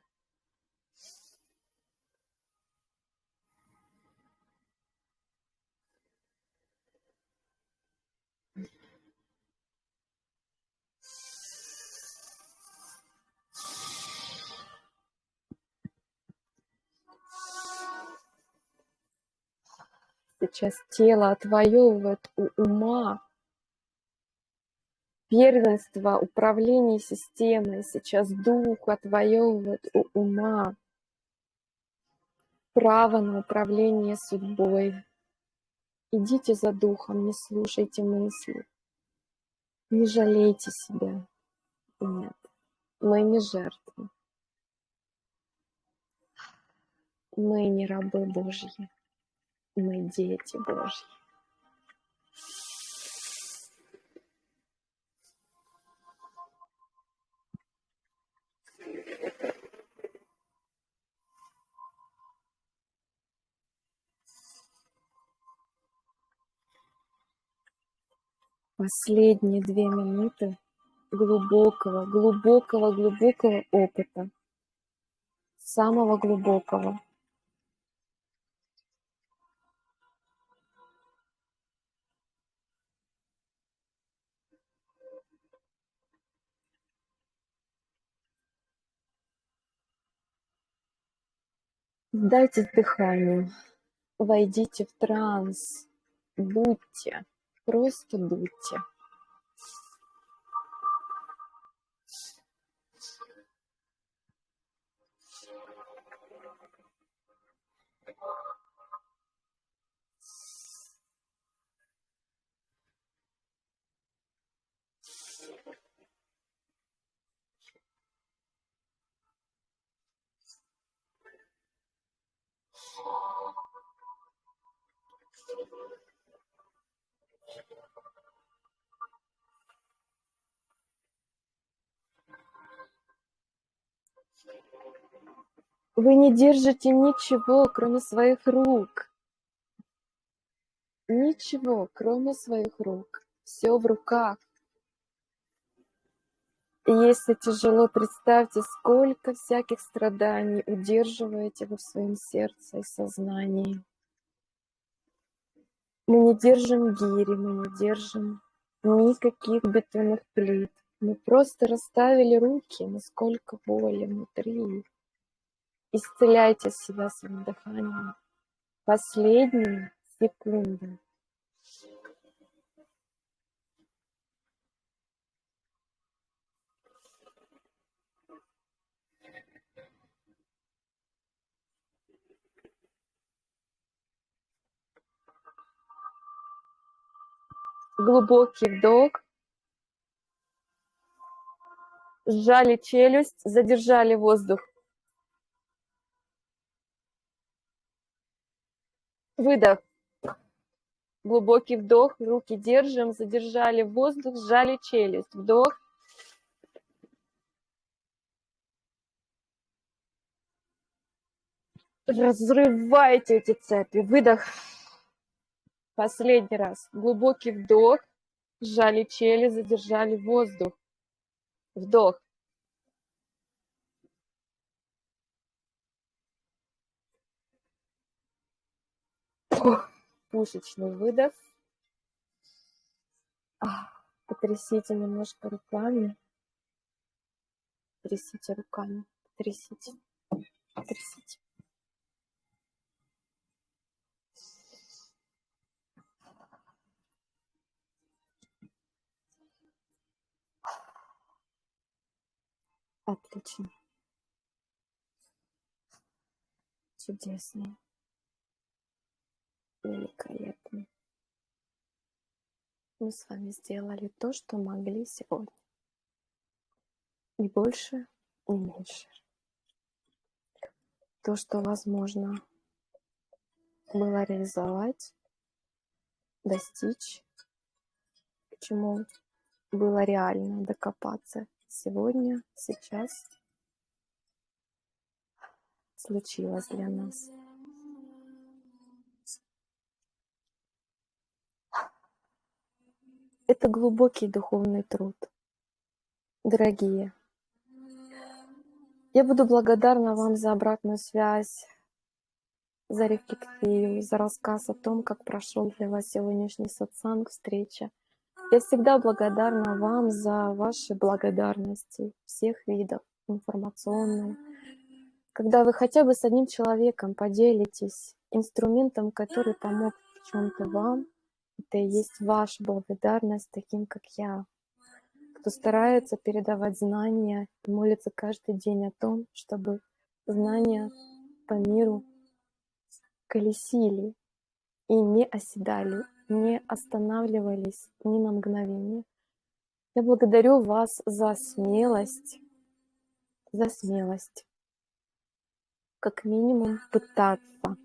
Сейчас тело отвоевывает у ума первенство управления системой. Сейчас дух отвоевывает у ума право на управление судьбой. Идите за духом, не слушайте мысли. Не жалейте себя. Нет, мы не жертвы. Мы не рабы Божьи. Мы дети Божьи. Последние две минуты глубокого, глубокого, глубокого опыта, самого глубокого. Дайте дыханию, войдите в транс, будьте. Просто будьте. Вы не держите ничего, кроме своих рук. Ничего, кроме своих рук. Все в руках. Если тяжело, представьте, сколько всяких страданий удерживаете вы в своем сердце и сознании. Мы не держим гири, мы не держим никаких бетонных плит. Мы просто расставили руки, насколько воли внутри. Исцеляйте себя своим дыханием. Последние секунды. Глубокий вдох. Сжали челюсть, задержали воздух. Выдох. Глубокий вдох, руки держим, задержали воздух, сжали челюсть. Вдох. Разрывайте эти цепи. Выдох. Последний раз. Глубокий вдох. Сжали челюсть, задержали воздух. Вдох. Пушечный выдох. Потрясите немножко руками. Трясите руками. Трясите. Трясите. Отлично. Чудесно. Великолепно. Мы с вами сделали то, что могли сегодня. ни больше, ни меньше. То, что возможно было реализовать, достичь, к чему было реально докопаться сегодня, сейчас случилось для нас. Это глубокий духовный труд. Дорогие, я буду благодарна вам за обратную связь, за рефлексию, за рассказ о том, как прошел для вас сегодняшний сатсанг, встреча. Я всегда благодарна вам за ваши благодарности всех видов, информационной. Когда вы хотя бы с одним человеком поделитесь инструментом, который помог в чем-то вам, это и есть ваша благодарность таким, как я, кто старается передавать знания и молится каждый день о том, чтобы знания по миру колесили и не оседали, не останавливались ни на мгновение. Я благодарю вас за смелость, за смелость, как минимум пытаться,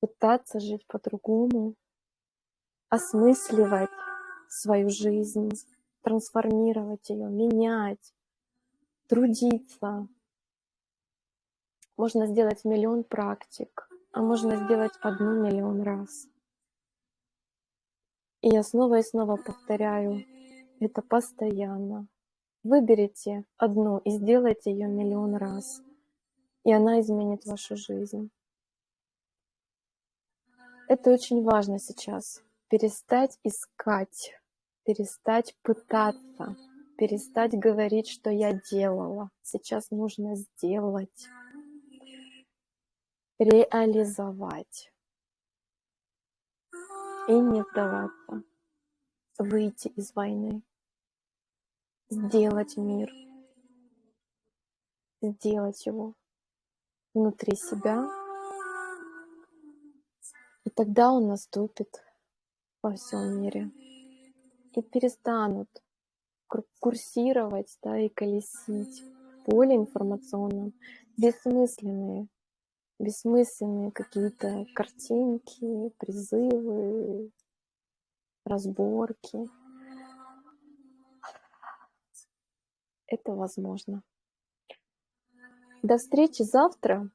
пытаться жить по-другому, осмысливать свою жизнь, трансформировать ее, менять, трудиться. Можно сделать миллион практик, а можно сделать одну миллион раз. И я снова и снова повторяю, это постоянно. Выберите одну и сделайте ее миллион раз, и она изменит вашу жизнь. Это очень важно сейчас перестать искать, перестать пытаться, перестать говорить, что я делала. Сейчас нужно сделать, реализовать и не сдаваться, выйти из войны, сделать мир, сделать его внутри себя, и тогда он наступит во всем мире. И перестанут курсировать да, и колесить поле информационном бессмысленные, бессмысленные какие-то картинки, призывы, разборки. Это возможно. До встречи завтра.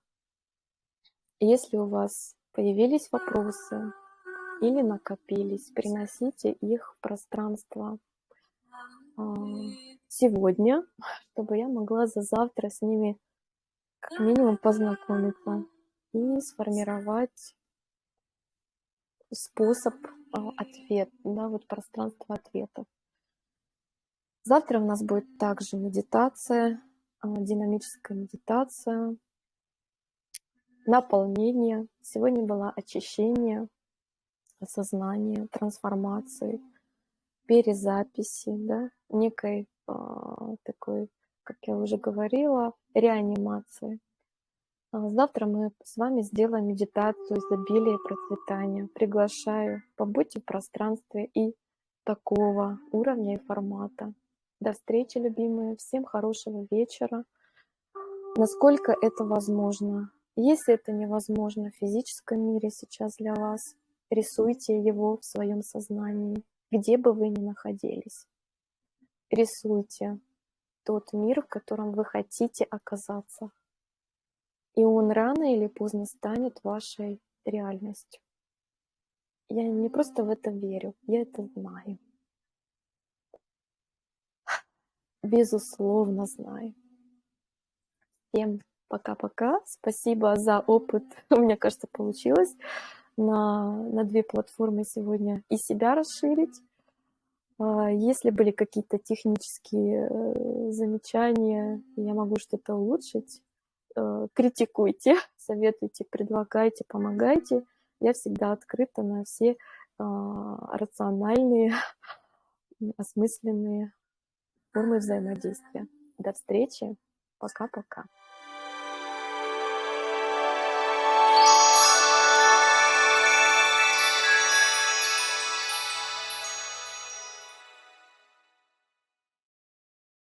Если у вас появились вопросы, или накопились, приносите их в пространство а, сегодня, чтобы я могла за завтра с ними как минимум познакомиться и сформировать способ а, ответ, да, вот пространство ответов. Завтра у нас будет также медитация, а, динамическая медитация, наполнение. Сегодня было очищение, осознания, трансформации, перезаписи, да, некой а, такой, как я уже говорила, реанимации. А завтра мы с вами сделаем медитацию изобилия и процветания. Приглашаю, побудьте в пространстве и такого уровня и формата. До встречи, любимые. Всем хорошего вечера. Насколько это возможно. Если это невозможно в физическом мире сейчас для вас, Рисуйте его в своем сознании, где бы вы ни находились. Рисуйте тот мир, в котором вы хотите оказаться. И он рано или поздно станет вашей реальностью. Я не просто в это верю, я это знаю. Безусловно знаю. Всем пока-пока. Спасибо за опыт. Мне кажется, получилось на, на две платформы сегодня и себя расширить. А, если были какие-то технические э, замечания, я могу что-то улучшить, э, критикуйте, советуйте, предлагайте, помогайте. Я всегда открыта на все а, рациональные, осмысленные формы взаимодействия. До встречи. Пока-пока.